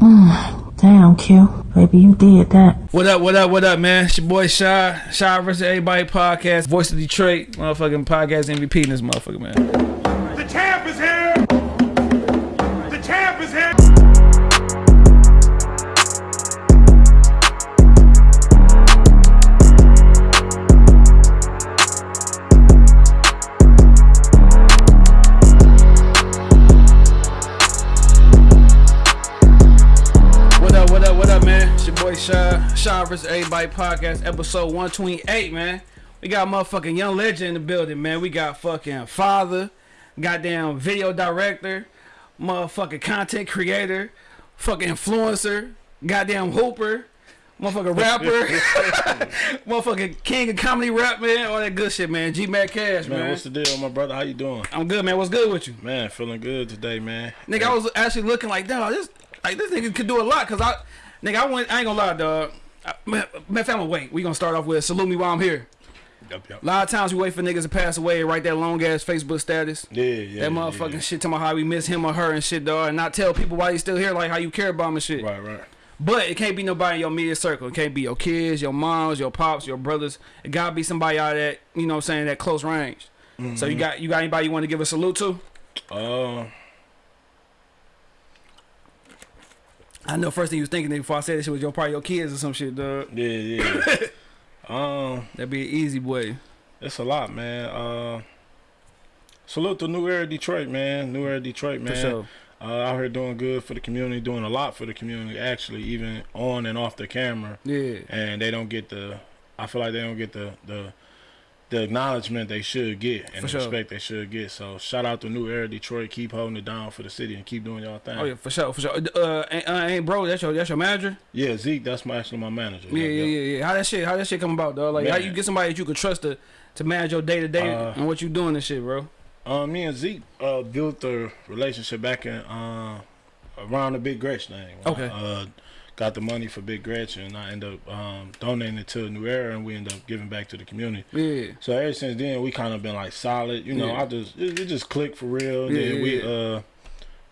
Damn, Q. Baby, you did that. What up, what up, what up, man? It's your boy Shy. Shy versus Everybody podcast. Voice of Detroit. Motherfucking podcast MVP in this motherfucker, man. Shy. Shy versus Everybody podcast, episode 128, man. We got motherfucking young legend in the building, man. We got fucking father, goddamn video director, motherfucking content creator, fucking influencer, goddamn hooper, motherfucking rapper, motherfucking king of comedy rap, man. All that good shit, man. G Mac Cash, man. Man, what's the deal, my brother? How you doing? I'm good, man. What's good with you? Man, feeling good today, man. Nigga, I was actually looking like, damn, this like this nigga could do a lot, cause I, nigga, I went, I ain't gonna lie, dog. I, man, man, family, wait, we gonna start off with salute me while I'm here. Yep, yep. A lot of times we wait for niggas to pass away and write that long ass Facebook status. Yeah, yeah. that motherfucking yeah. shit talking about how we miss him or her and shit, dog, and not tell people why you still here, like how you care about him and shit. Right, right. But it can't be nobody in your media circle. It can't be your kids, your moms, your pops, your brothers. It gotta be somebody out of that, you know what I'm saying, that close range. So Mm-hmm. you got you got anybody you want to give a salute to? Uh, I know first thing you was thinking before I said this shit was your probably your kids or some shit, dog. yeah, yeah. um, That'd be an easy boy. it's a lot, man. Uh, salute to New Era Detroit, man. New Era Detroit, man. For sure. Uh, out here doing good for the community, doing a lot for the community, actually, even on and off the camera. Yeah. And they don't get the, I feel like they don't get the the. The acknowledgement they should get and For the sure. respect they should get. So shout out to New Era Detroit. Keep holding it down for the city and keep doing y'all thing. Oh yeah, for sure, for sure. Uh, ain't, uh, bro, that's your that's your manager. Yeah, Zeke, that's my actually my manager. Yeah, yeah, yeah, yeah. How that shit, how that shit come about, dog? Like, how you get somebody that you can trust to to manage your day to day Uh, and what you doing and shit, bro? Um, me and Zeke uh, built a relationship back in uh, around the Big Gretch thing. Okay. Uh, got the money for Big Gretchen, and I end up um, donating it to New Era, and we end up giving back to the community. Yeah, So ever since then, we kind of been like solid. You know, Yeah. I just it, it just clicked for real. Yeah, then we uh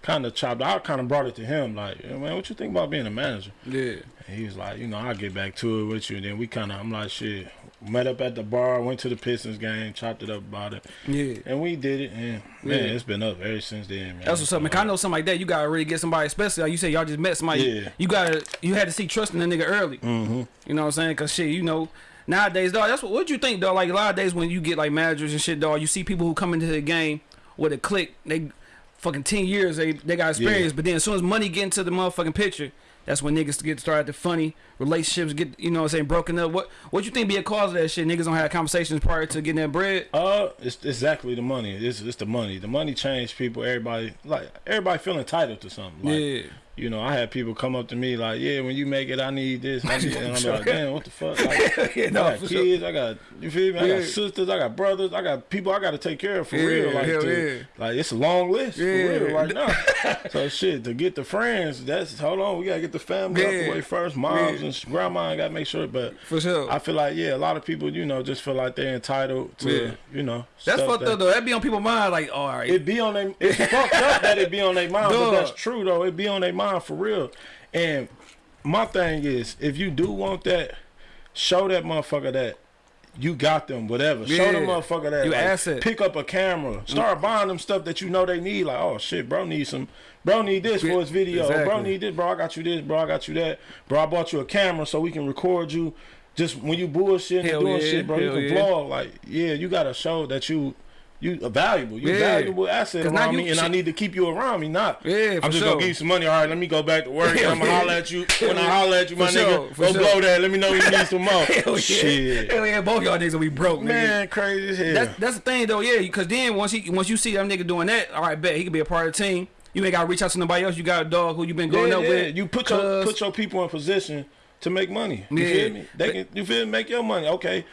kind of chopped. I kind of brought it to him like, "Yeah, man, what you think about being a manager? yeah, And he was like, you know, I'll get back to it with you. And then we kind of, I'm like, shit. Met up at the bar, went to the Pistons game, chopped it up about it. yeah. And we did it, and man, Yeah. it's been up ever since then, man. That's what's up, man. 'Cause I know something like that. You gotta really get somebody, especially like you said, y'all just met somebody. Yeah. You gotta, you had to see trust in the nigga early. Mm-hmm. You know what I'm saying? Cause shit, you know, nowadays, dog. That's what. What you think, dog? Like a lot of days when you get like managers and shit, dog. You see people who come into the game with a click. They fucking ten years. They they got experience, Yeah. but then as soon as money get into the motherfucking picture, that's when niggas get started to funny relationships get you know what I'm saying broken up. What what you think be a cause of that shit? Niggas don't have conversations prior to getting that bread. Uh, it's exactly the money. It's, it's the money. The money changed people. Everybody like everybody feel entitled to something. Like, yeah. You know, I had people come up to me like, "Yeah, when you make it, I need this." I need, and I'm like, "Damn, what the fuck?" Like, Yeah, no, I got for sure. kids. I got you feel me? I Yeah. got sisters. I got brothers. I got people. I got to take care of for Yeah, real. Like, hell to- yeah. like it's a long list Yeah. for real right now. so shit to get the friends. That's hold on. We gotta get the family out the way first. Moms Yeah. and grandma I got to make sure. But For sure. I feel like yeah, a lot of people you know just feel like they're entitled to Yeah. you know. That's fucked that- up though. That be on people's mind. Like, all right. it be on them. It's fucked up that it be on their mind, Dog. but that's true though. It be on their mind for real. And my thing is, if you do want that, show that motherfucker that you got them. Whatever. Show the motherfucker that. You like, asset. Pick up a camera. Start mm. buying them stuff that you know they need. Like, oh shit, bro need some. Bro need this for his video. Bro need this. Bro, I got you this. Bro, I got you that. Bro, I bought you a camera so we can record you. Just when you bullshit and doing yeah, shit, bro, you can yeah. vlog. Like, yeah, you gotta show that you you are valuable. You Yeah. valuable asset around me, and I need to keep you around me. Not, Yeah, I'm just sure. gonna give you some money. All right, let me go back to work. I'm gonna holler at you when I holler at you, my For nigga. for Go sure. blow that. Let me know you need some more. Hell yeah. Shit, Hell yeah, both y'all niggas will be broke, nigga. man, crazy as hell. That's that's the thing though, yeah. Because then once he once you see that nigga doing that, all right, bet he could be a part of the team. You ain't got to reach out to nobody else. You got a dog who you been going yeah, up yeah. with. You put your put your people in position to make money. You Yeah. feel me? They can. You feel me? Make your money. Okay.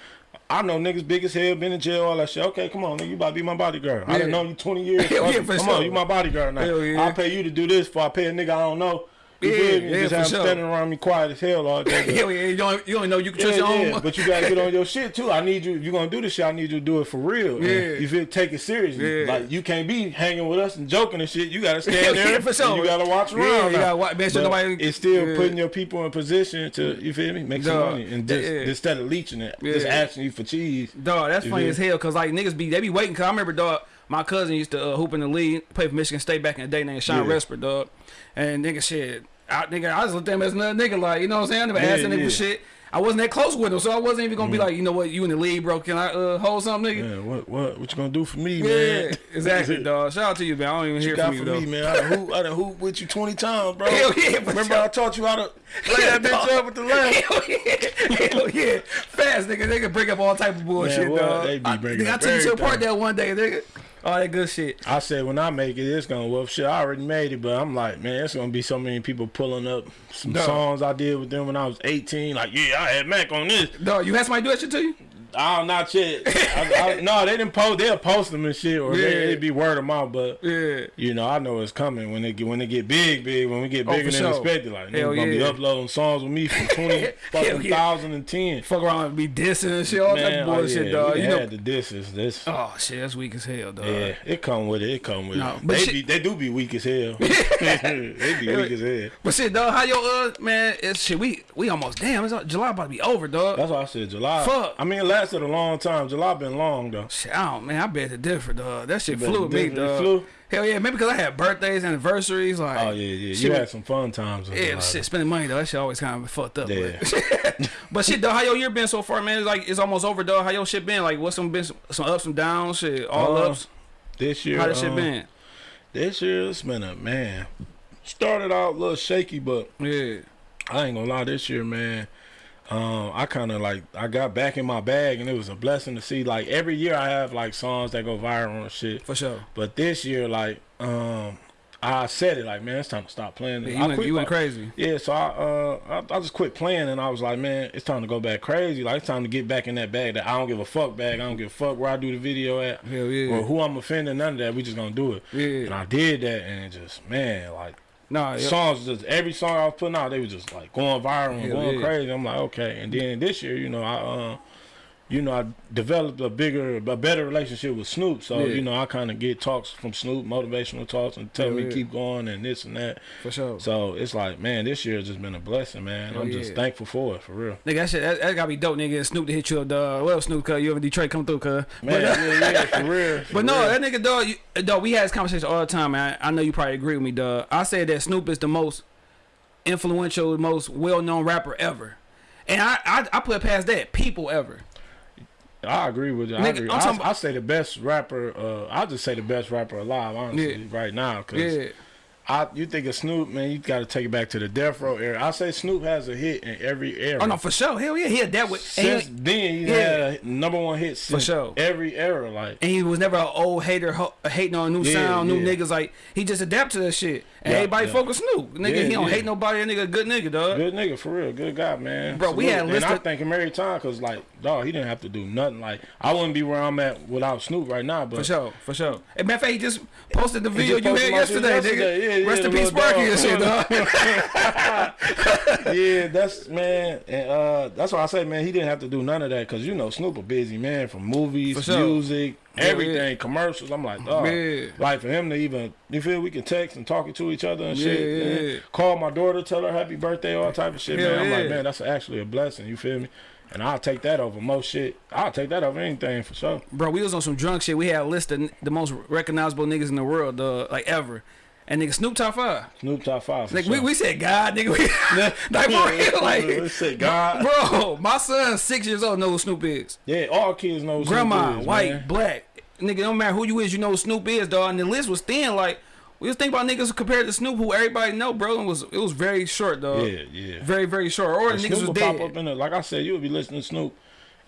I know niggas big as hell, been in jail, all that shit. Okay, come on, nigga, you about to be my bodyguard. I done Yeah. know you 20 years. Yeah, for come sure. on, you my bodyguard now. Yeah. I'll pay you to do this before I pay a nigga I don't know. You Yeah, feel me? yeah, Just for have them sure. standing around me quiet as hell all day. Hell yeah, you don't, you don't know you can trust Yeah, your yeah, own. but you gotta get on your shit too. I need you. If you gonna do this shit, I need you to do it for real. Yeah. you feel take it seriously. Yeah. Like you can't be hanging with us and joking and shit. You gotta stand there. Yeah, for sure. You gotta watch Yeah, around. you now. gotta watch- make sure nobody- It's still Yeah. putting your people in position to you feel me make some money and just yeah. instead of leeching it, just asking you for cheese. Dog, that's You funny as hell. Cause like niggas be they be waiting. Cause I remember dog, my cousin used to uh, hoop in the league, play for Michigan State back in the day, named Sean Yeah. Respert, dog. And nigga shit, I, nigga, I just looked at him as another nigga, like you know what I'm saying. I never Yeah, asked that nigga yeah. shit. I wasn't that close with him, so I wasn't even gonna be like, you know what, you in the league, bro? Can I uh, hold something, nigga? Yeah, what what what you gonna do for me, Yeah, man? exactly, dog. Shout out to you, man. I don't even What hear you from you for though. me, man? I done hoop, I done hoop with you twenty times, bro. Hell yeah, Remember. I taught you how to lay that bitch up with the left. Hell yeah, hell yeah, fast nigga. They can bring up all type of bullshit, what? dog. They be I, bringing nigga, I up took you to a everything. that one day, nigga. All that good shit. I said when I make it, it's gonna whoop shit. I already made it, but I'm like, man, it's gonna be so many people pulling up some No. songs I did with them when I was 18. Like, yeah, I had Mac on this. Dog, you had somebody do that shit to you? Oh, not yet. I, I, no, they didn't post. They'll post them and shit, or Yeah. they, it'd be word of mouth. But Yeah. you know, I know it's coming when they get when they get big, big. When we get Oh, bigger for than sure. expected, like niggas gonna be uploading songs with me from 20 Hell fucking yeah. thousand and ten. Fuck around and be dissing and shit, all Man, of oh, bullshit, yeah, dog. we You know. the disses. This. Oh shit, that's weak as hell, dog. Yeah, it come with it. It come with No, it. They shit- be, they do be weak as hell. they be weak as hell. But shit, dog, how your uh man? It's shit. We we almost damn. It's uh, July about to be over, dog. That's why I said July. Fuck. I mean, lasted a long time. July been long though. Shit, I don't man. I bet it different, dog. That shit flew with me, dog. flew? Hell yeah, maybe because I had birthdays, anniversaries, like. Oh yeah, yeah. You had some fun times. Yeah, shit, spending money though. That shit always kind of fucked up. Yeah. But, but shit, though, how your year been so far, man? It's like it's almost over, dog. How your shit been? Like, what's some been some, some ups and downs? Shit, all Uh, ups. This year, How that shit um, been? This year, it's been a man. Started out a little shaky, but Yeah, I ain't gonna lie. This year, man, um, I kind of like I got back in my bag, and it was a blessing to see. Like every year, I have like songs that go viral and shit. for sure. But this year, like, um, I said it like, man, it's time to stop playing. Yeah, you I went, quit you went my- crazy. Yeah, so I, uh, I I just quit playing and I was like, man, it's time to go back crazy. Like it's time to get back in that bag that I don't give a fuck bag. I don't give a fuck where I do the video at Hell yeah. or who I'm offending. None of that. We just gonna do it. Yeah. And I did that and it just man, like Nah, yeah. songs just every song I was putting out, they was just like going viral and Hell going yeah. crazy. I'm like, okay. And then this year, you know, I uh, you know, I developed a bigger, a better relationship with Snoop. So Yeah. you know, I kind of get talks from Snoop, motivational talks, and tell Hell me yeah. keep going and this and that. for sure. So it's like, man, this year has just been a blessing, man. Oh, I'm just yeah. thankful for it, for real. Nigga, that shit, that, that gotta be dope, nigga. Snoop to hit you up, dog. Up, Snoop? Cuz you ever in Detroit come through, cuz. Man, But, yeah, yeah, for real. for But no, real. that nigga, dog, you, dog, we had this conversation all the time, man. I know you probably agree with me, dog. I said that Snoop is the most influential, most well-known rapper ever. And I, I, I put past that, people ever. I agree with you. I, Nigga, agree. I'm I, say the best rapper. Uh, I just say the best rapper alive, honestly, Yeah. right now. Cause Yeah. I, you think of Snoop, man, you got to take it back to the Death Row era. I say Snoop has a hit in every era. Oh, no, for sure. Hell yeah, he had that with. Since he, then, he Yeah. had a number one hit since sure. every era. Like, and he was never an old hater ho hating on new Yeah, sound, new yeah. niggas. Like, he just adapted to that shit. And Yeah, everybody yeah. focus Snoop. Nigga, he don't hate nobody. That nigga good nigga, dog. good nigga for real, good guy, man. Bro, we Salute. had and I thank him every time because, like, dog, he didn't have to do nothing. Like, I wouldn't be where I'm at without Snoop right now. But For sure, for sure. And matter of fact, he just posted the video you had yesterday, yesterday. nigga. Yeah, Rest yeah, in peace, little Sparky dog. and shit, dog. yeah, that's man, and uh, that's why I say, man, he didn't have to do none of that because you know Snoop a busy man from movies, sure. music, Yeah, everything, yeah. commercials. I'm like, dog, Yeah. like for him to even you feel we can text and talking to each other and shit. Yeah, man. yeah, yeah. Call my daughter, tell her happy birthday, all type of shit, Hell man. I'm like, man, that's actually a blessing. You feel me? And I'll take that over most shit. I'll take that over anything for sure. Bro, we was on some drunk shit. We had a list of the most recognizable niggas in the world, dog, like ever. And nigga, Snoop top five. Snoop top five. Like sure. we, we said God, nigga. We, like for real, like Let's God. bro. My son, six years old, know who Snoop is. Yeah, all kids know. who Grandma, Snoop is, Grandma, white, man. black. Nigga, don't matter who you is, you know who Snoop is, dog. And the list was thin. Like we was thinking about niggas compared to Snoop, who everybody know, bro. It was it was very short, dog. Yeah, yeah. Very very short. Or And niggas Snoop was dead. pop up in it. Like I said, you'll be listening to Snoop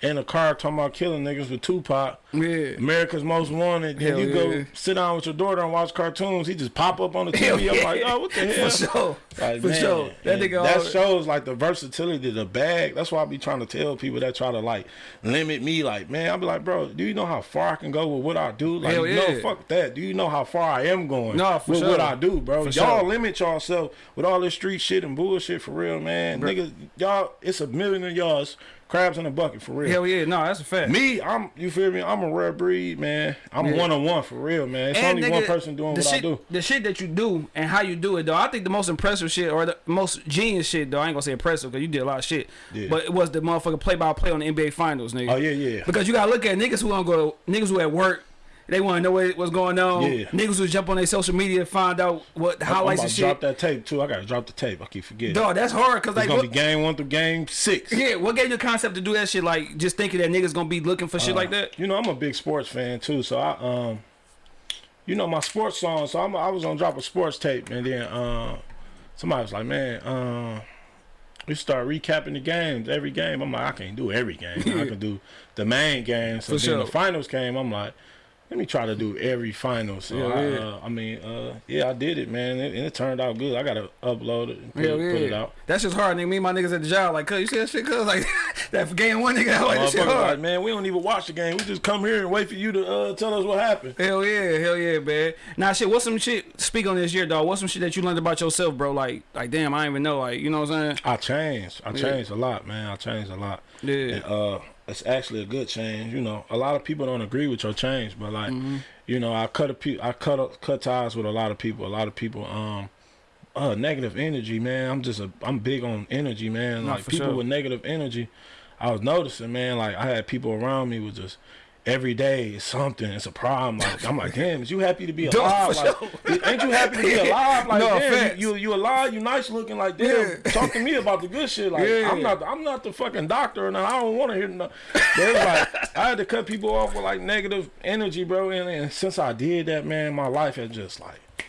in a car talking about killing niggas with Tupac. Yeah. America's Most Wanted. Then Hell you yeah. go sit down with your daughter and watch cartoons. He just pop up on the TV. I'm like, oh, what the hell? For sure. Like, For man, sure. That nigga that shows like the versatility of the bag. That's why I be trying to tell people that try to like limit me. Like, man, I be like, bro, do you know how far I can go with what I do? Like, Hell no, yeah. fuck that. Do you know how far I am going? No, for with sure. what I do, bro. Y'all sure. limit yourself with all this street shit and bullshit for real, man. Bro. Niggas, y'all, it's a million of y'all crabs in a bucket for real. Hell yeah, no, that's a fact. Me, I'm you feel me? I'm a rare breed, man. I'm Yeah. one on one for real, man. It's And only nigga, one person doing what shit, I do. The shit that you do and how you do it, though. I think the most impressive shit or the most genius shit, though. I ain't gonna say impressive because you did a lot of shit. Yeah. But it was the motherfucker play by play on the NBA Finals, nigga. Oh yeah, yeah. Because you gotta look at niggas who gonna go, niggas who at work. They want to know what, what's going on. Yeah. Niggas who jump on their social media to find out what the I'm highlights about and to drop that tape too. I gotta drop the tape. I keep forgetting. Dog, that's hard. Cause it's like, gonna what, be game one through game six. yeah, what gave you the concept to do that shit? Like, just thinking that niggas gonna be looking for shit like that. You know, I'm a big sports fan too, so I um, you know my sports song. So I'm, I was gonna drop a sports tape, and then um, somebody was like, man, um. We start recapping the games every game. I'm like, I can't do every game. I can do the main game. So For then sure. the finals came. I'm like, let me try to do every final. So Yeah, I, yeah. Uh, I mean, uh, yeah, I did it, man, and it, and it turned out good. I gotta upload it, and put, it, yeah. put it out. That's just hard, nigga. Me and my niggas at the job, like, cuz, you see that shit, cuz? Like, that game one nigga, like, that shit hard. like, man, we don't even watch the game. We just come here and wait for you to uh, tell us what happened. Hell yeah, hell yeah, man. Now, shit, what's some shit, speak on this year, dog, what's some shit that you learned about yourself, bro? Like, like, damn, I didn't even know, like, you know what I'm saying? I changed. I changed a lot, man. I changed a lot. Yeah. And, uh, it's actually a good change. You know, a lot of people don't agree with your change, but like, Mm-hmm. you know, I cut a pe- I cut a, cut ties with a lot of people. A lot of people, um, uh, negative energy, man. I'm just a I'm big on energy, man. Nah, like people sure. with negative energy, I was noticing, man. Like I had people around me with just. Every day is something. It's a problem. Like I'm like, damn, is you happy to be alive? Like, ain't you happy to be alive? Like, No, damn, you, you you alive? You nice looking? Like, damn, Yeah. talk to me about the good shit. Like, Yeah. I'm not I'm not the fucking doctor, and I don't want to hear no. Was like, I had to cut people off with like negative energy, bro. And, and since I did that, man, my life has just like,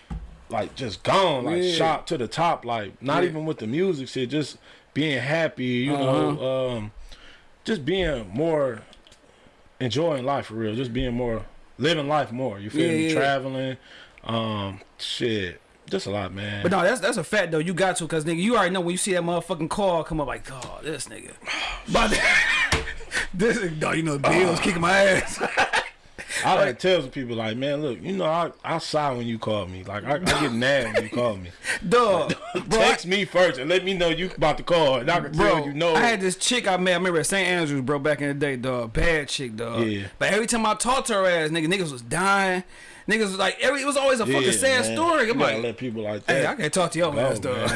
like just gone, like Yeah. shot to the top. Like, not Yeah. even with the music shit, just being happy, you Uh-huh. know, um, just being more enjoying life for real, just being more living life more. You feel Yeah, me? yeah. Traveling, um, shit, just a lot, man. But no, that's that's a fact though. You got to, cause nigga, you already know when you see that motherfucking call come up, like, oh, this nigga. But this, dog, you know, Bill's kicking my ass. I like tell some people like, man, look, you know, I I sigh when you call me. Like I, I get mad when you call me. Dog, bro, I- Text me first and let me know you about to call, and I can bro, tell you know. I had this chick I met. I remember at St. Andrews, bro, back in the day, dog. Bad chick, dog. Yeah. But every time I talked to her ass, nigga, niggas was dying. Niggas was like, every it was always a Yeah, fucking sad man. story. I'm gotta like, let people like that. hey, I can't talk to your go, ass, dog.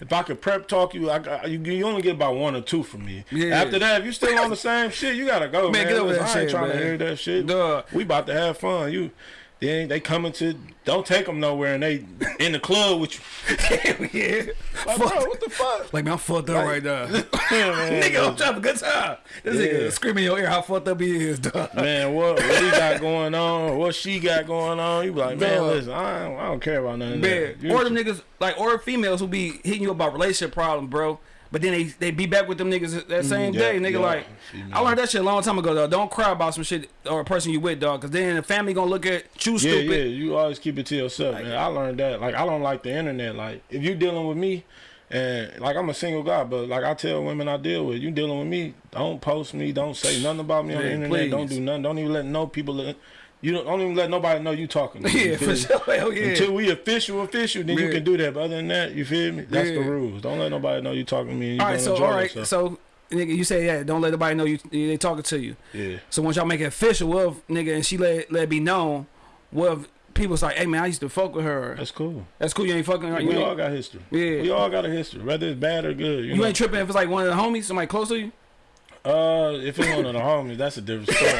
If I could prep talk you, I, you you only get about one or two from me. Yeah. After that, if you still on the same shit, you gotta go, man. Man, get over Listen, that I ain't shit, trying man. to hear that shit. Dog. We about to have fun. You. Then they coming to don't take them nowhere and they in the club with you. yeah. Like, bro, what the fuck? Like, man, I'm fucked up right now. Man, nigga, I'm trying a good time. This Yeah. nigga screaming in your ear how fucked up he is, dog. man, what what he got going on? What she got going on? You be like, man, Dog. listen, I don't, I don't care about nothing. Man, or them niggas like or females who be hitting you about relationship problems, bro. But then they they be back with them niggas that same Mm, yeah, day, nigga. yeah. Like I learned that shit a long time ago, though. Don't cry about some shit or a person you with, dog. Cause then the family gonna look at you Yeah, stupid. yeah, you always keep it to yourself, man. I learned that. Like, I don't like the internet. Like, if you dealing with me, and like I'm a single guy, but like I tell women I deal with, you dealing with me, don't post me, don't say nothing about me on the internet, don't do nothing, don't even let no people, you don't, don't even let nobody know you talking. To me, Yeah, you for sure. Hell yeah. Until we official, official, then you can do that. But other than that, you feel me? That's the rules. Don't let nobody know you talking to me. You all right, so all right, yourself. so nigga, you say yeah, don't let nobody know you they talking to you. yeah. So once y'all make it official, if, nigga, and she let let it be known, well, if people's like, hey man, I used to fuck with her. That's cool. That's cool. You ain't fucking. her. You, we ain't, all got history. Yeah. We all got a history, whether it's bad or good. You, you know? ain't tripping if it's like one of the homies, somebody close to you. Uh, if it's one of the homies, that's a different story.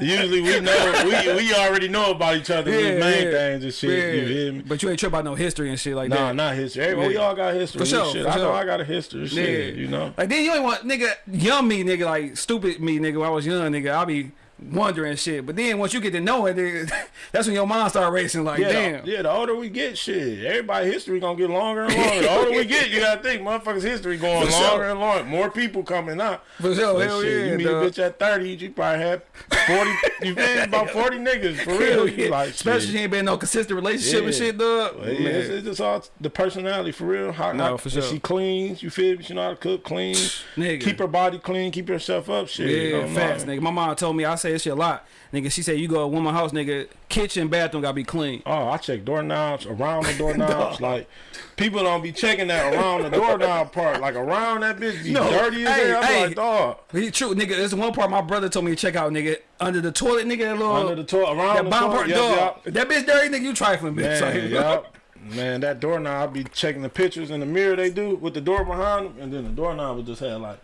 Usually we know we we already know about each other. Yeah, Yeah, main yeah. things and shit. You hear me? But you ain't tripping about no history and shit like Nah, that. not history. Everybody, we all got history. For sure, shit. for I know. I got a history. Shit, Yeah. you know. Like then you ain't want nigga young me nigga like stupid me nigga when I was young nigga I'll be wondering shit. But then once you get to know it, that's when your mind start racing. Like, Yeah, damn. The, yeah, the older we get, shit, everybody history gonna get longer and longer. The older we get, you gotta think, motherfuckers' history going For longer sure. and longer. More people coming up. For sure, But hell shit, yeah, you meet dog. a bitch at thirty, you probably have forty. you feel about forty niggas for real. yeah. Like, Especially shit. she ain't been no consistent relationship and shit, dog. Well, yeah, Man. it's, it's just all the personality for real. How, No, how- for sure. She cleans, you feel me? She know how to cook, clean, Nigga. keep her body clean, keep herself up. Shit, Yeah, don't know. facts, nigga. My mom told me I say this shit a lot. Nigga, she said you go to a woman house, nigga, kitchen, bathroom gotta be clean. Oh, I check doorknobs around the doorknobs. like people don't be checking that around the doorknob part. Like around that bitch be No, dirty as hey, hell. I'm hey. like, dog. He true, nigga. There's one part my brother told me to check out, nigga. Under the toilet, nigga, that little Under the toilet, around that the bottom toilet. part, Yep, dog. yep. That bitch dirty, nigga. You trifling, bitch. Man, yup. Man, that doorknob, I be checking the pictures in the mirror they do with the door behind them, and then the doorknob would just have like,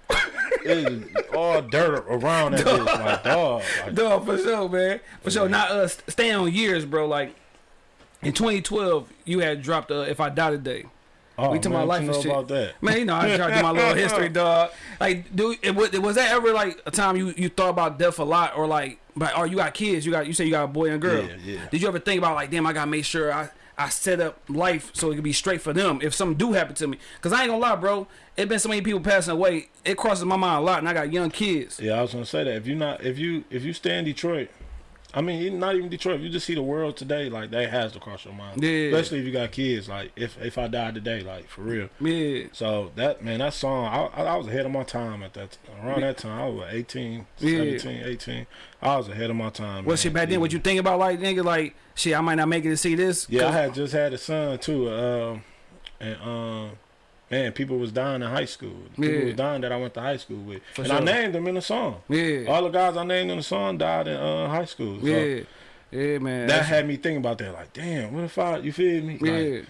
all dirt around that bitch. Like, dog. Like, Dog, for sure, man. For sure. Not uh, st- staying on years, bro. Like in 2012, you had dropped uh, "If I Die Today." oh, we man, about life you and shit. about that. Man, you know, I tried to do my little history, dog. Like, dude, it, was, was that ever like a time you, you thought about death a lot, or like, but oh, you got kids, you got you say you got a boy and girl. Yeah, yeah. Did you ever think about like, damn, I gotta make sure I I set up life so it can be straight for them if something do happen to me? Cause I ain't gonna lie, bro. It been so many people passing away. It crosses my mind a lot, and I got young kids. Yeah, I was gonna say that if you not if you if you stay in Detroit, I mean not even Detroit, if you just see the world today, like that has to cross your mind. Yeah. Especially if you got kids, like if if I died today, like for real. Yeah. So that man, that song, I, I, I was ahead of my time at that around that time. I was what, 18, Yeah. 17, 18. I was ahead of my time. What man. shit back then? What you think about like nigga? Like shit, I might not make it to see this. Yeah, I had just had a son too. Um, and um, man, people was dying in high school. People Yeah. was dying that I went to high school with, For and I named them in the song. Yeah. All the guys I named in the song died in uh, high school. So yeah. Yeah, man. that had me thinking about that. Like, damn, what if I? You feel me? Like, yeah.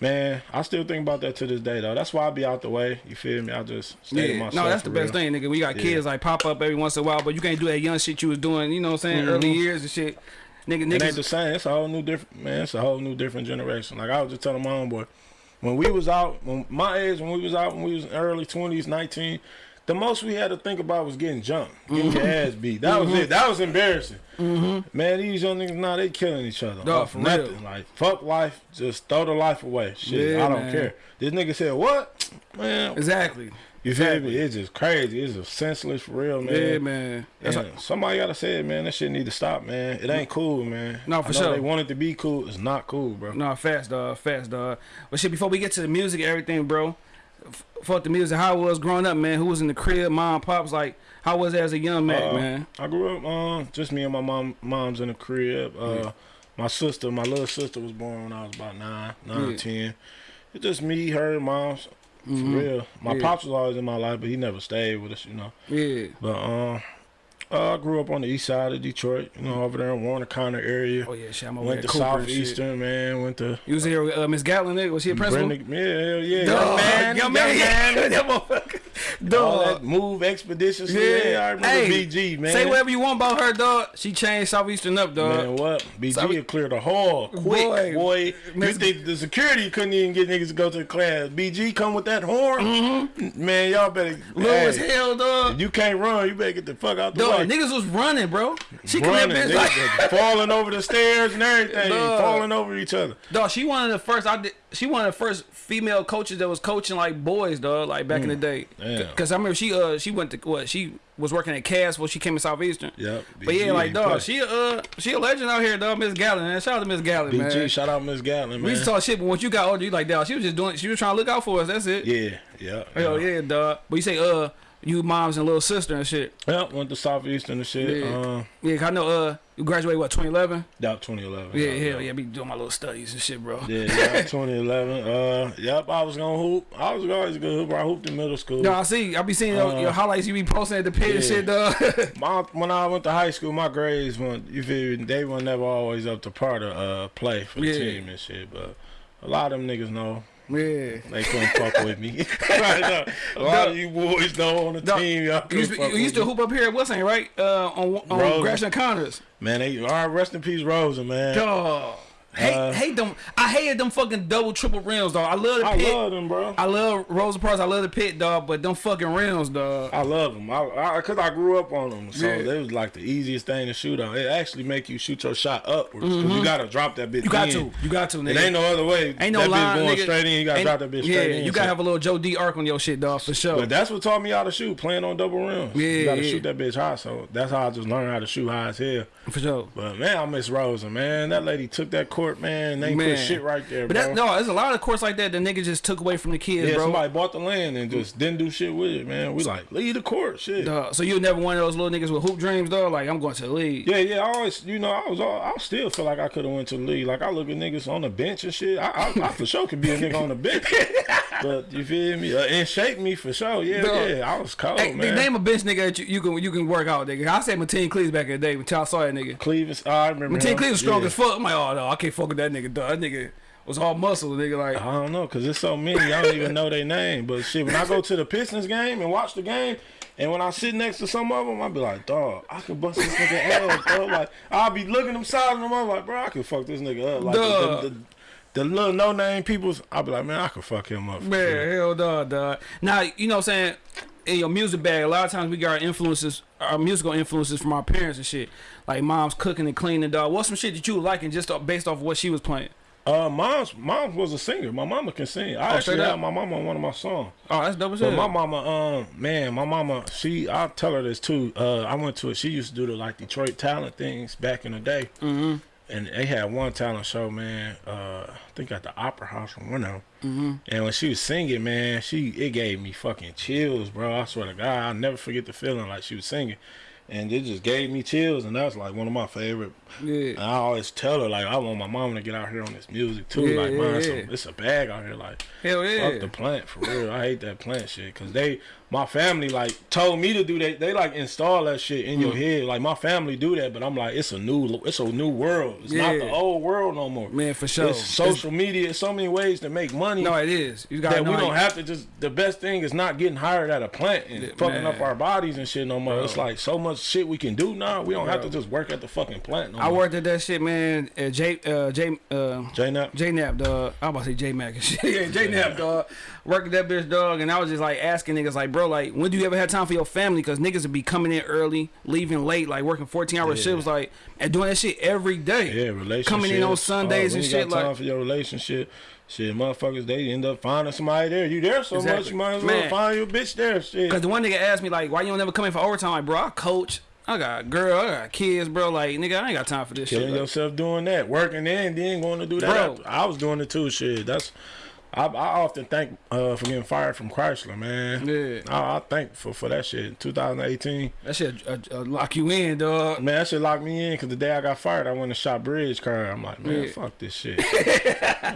Man, I still think about that to this day though. That's why I be out the way. You feel me? I just stay to Yeah, myself. no, that's the best real. thing, nigga. We got Yeah. kids like pop up every once in a while, but you can't do that young shit you was doing. You know what I'm saying? Mhm. Early years and shit. Nigga, It ain't niggas. the same. It's a whole new different man. It's a whole new different generation. Like I was just telling my own boy, when we was out, when my age, when we was out, when we was early twenties, nineteen, the most we had to think about was getting jumped, getting your mm-hmm. ass beat. That was it. That was embarrassing. Mm-hmm. Man, these young niggas now they killing each other. Off for nothing. real. Like fuck life, just throw the life away. Shit, Yeah, I don't man. care. This nigga said what? Man, Exactly. You feel exactly. me? It's just crazy. It's just senseless for real, man. Yeah, man. That's And somebody gotta say it, man. That shit need to stop, man. It ain't cool, man. No, for I sure. They want it to be cool. It's not cool, bro. No, fast dog, fast dog. But shit, before we get to the music and everything, bro, fuck the music. How it was growing up, man? Who was in the crib? Mom, pops, like, how was it as a young man, Uh, man? I grew up, um, just me and my mom. Mom's in the crib. Uh, my sister, my little sister, was born when I was about nine, nine, Yeah. ten. It's just me, her, mom's. For Mhm. real. My Yeah. pops was always in my life, but he never stayed with us, you know. Yeah. But um, uh, I grew up on the east side of Detroit, you know, over there in Warner County area. Oh yeah, shit. I'm over Went to Cooper and shit. Southeastern, man. Went to You was here uh, Miss Gatlin, nigga? Was she a principal? Brenda, yeah, hell yeah, Dog, young man, young man, motherfucker. Dog. move expeditiously. Yeah, I remember Hey, BG, man. Say whatever you want about her, dog. She changed Southeastern up, dog. Man, what? BG So- will clear the hall quick, Boy, boy. You think the security couldn't even get niggas to go to the class? BG come with that horn, mm -hmm. man. Y'all better. Low as hey, hell, dog. you can't run, you better get the fuck out the Dog, way. Niggas was running, bro. She come Running, that bitch like, falling over the stairs and everything, Dog. falling over each other. dog. She one of the first. I did. She one of the first female coaches that was coaching like boys, dog. Like back in the day. Damn. Cause I remember she uh she went to what she was working at Cass before she came to Southeastern. Yep. But yeah, like dog, play. she uh she a legend out here, dog. Miss Gatlin, man. Shout out to Miss Gatlin, BG, man. shout out Miss Gatlin, man. We used to talk shit, but once you got older, you like, dog. She was just doing. She was trying to look out for us. That's it. yeah, yeah, Hell yeah, dog. But you say uh you moms and little sister and shit. Yeah, went to Southeastern and shit. Yeah. Um, Yeah, 'cause I know uh you graduated what 2011. that 2011. Yeah, yeah. hell yeah, be doing my little studies and shit, bro. Yeah, yeah, 2011. Uh, yep, I was gonna hoop. I was always a good hooper. I hooped in middle school. No, I see. I be seeing your, Uh, your highlights you be posting at the pit and shit, dog. My when I went to high school, my grades went. You feel me? They were never always up to par to uh play for the Yeah. team and shit. But a lot of them niggas know yeah. they couldn't fuck with me. Right, a lot of you boys know on the Dog, team y'all You used, you used to hoop up here at Wilson, right? Uh, on on Rosen. Gresham Connors. Man, they all right, rest in peace, Rosen, man. Dog. Hate, Uh, hate them. I hated them fucking double, triple rims, dog. I love the I pit. I love them, bro. I love Rosa Parks. I love the pit, dog. But them fucking rims, dog. I love them. I, I cause I grew up on them, so Yeah. they was like the easiest thing to shoot on. It actually make you shoot your shot upwards. 'cause you gotta drop that bitch. Mm-hmm. You got in. to. You got to, nigga. It ain't no other way. Ain't no that line, bitch going nigga. straight in. You gotta Ain't- drop that bitch yeah, straight in. you gotta so- have a little Joe D arc on your shit, dog, for sure. But that's what taught me how to shoot, playing on double rims. Yeah, you gotta yeah. shoot that bitch high. So that's how I just learned how to shoot high as hell. for sure. But man, I miss Rosa, man. That lady took that court, man. They Man. put shit right there, But bro. that, no, there's a lot of courts like that. The nigga just took away from the kids, yeah, bro. somebody bought the land and just didn't do shit with it, man. We like leave the court, shit. Dog, so you never one of those little niggas with hoop dreams, though. Like I'm going to the league. Yeah, yeah. I always, you know, I was, all, I still feel like I could have went to the league. Like I look at niggas on the bench and shit. I, I, I for sure could be a nigga on the bench. but you feel me? Uh, and shake me for sure. Yeah, Dog. yeah. I was cold, Hey, man. name a bench nigga that you, you can you can work out, nigga. I said Mateen Cleaves back in the day when y'all saw that nigga. Cleaves, Oh, I remember. Mateen. Cleaves was strong Yeah. as fuck. I'm like, oh no, I can't fuck with that nigga. Dog. That nigga was all muscle, nigga. Like, I don't know, cause there's so many. I don't even know their name. But shit, when I go to the Pistons game and watch the game, and when I sit next to some of them, I'll be like, dog, I could bust this nigga ass, bro. Like, I'll be looking them side of them. I'm like, bro, I could fuck this nigga up. Like, the, the, the little no name peoples, I'll be like, man, I could fuck him up. Man, sure. hell dog, dog. Now, you know what I'm saying? In your music bag, a lot of times we got our influences, our musical influences from our parents and shit. Like mom's cooking and cleaning, dog. What's some shit that you were liking just based off of what she was playing? Uh, mom's mom was a singer. My mama can sing. I Oh, actually had my mama on one of my songs. Oh, that's double But my mama, um, man, my mama, she, I'll tell her this too. Uh, I went to it. She used to do the like Detroit talent things back in the day, mm-hmm. And they had one talent show, man. Uh, I think at the Opera House or one of them. Mm-hmm. And when she was singing, man, she it gave me fucking chills, bro. I swear to God, I'll never forget the feeling like she was singing. And it just gave me chills, and that's like one of my favorite. Yeah. And I always tell her like I want my mom to get out here on this music too. Yeah, like, man, it's, yeah. a, it's a bag out here. Like, Hell yeah. Fuck the plant for real. I hate that plant shit because they, my family, like told me to do that. They like install that shit in Mm. your head. Like my family do that, but I'm like, it's a new, it's a new world. It's not the old world no more. Man, for sure. It's social media. It's so many ways to make money. No, it is. You got that to we don't have to just. The best thing is not getting hired at a plant and fucking up our bodies and shit no more. It's like so much shit we can do now. We don't have to just work at the fucking plant no I more. worked at that shit, man. At J, uh, J, uh, JNAP. J Nap, dog. I was about to say J Mac and shit. yeah, JNAP, dog. Working that bitch, dog. And I was just like asking niggas, like, bro, like, when do you ever have time for your family? Because niggas would be coming in early, leaving late, like working 14 hour Yeah. shifts, like, and doing that shit every day. Yeah, relationship. Coming in on oh, Sundays when and you shit, like- for your relationship. Shit, motherfuckers, they end up finding somebody there. You there so much, Exactly. you might as well Man. find your bitch there. Shit. Because the one nigga asked me, like, why you don't ever come in for overtime? Like, bro, I coach. I got a girl, I got kids, bro. Like, nigga, I ain't got time for this Killing shit. Like, yourself doing that, working and then going to do that. Bro. after. I was doing it too. Shit, that's. I, I often thank uh, for getting fired from Chrysler, man. Yeah. I, I thank for for that shit. 2018, that shit uh, uh, lock you in, dog. man, that shit locked me in because the day I got fired, I went and shot bridge card. I'm like, man, Yeah. fuck this shit.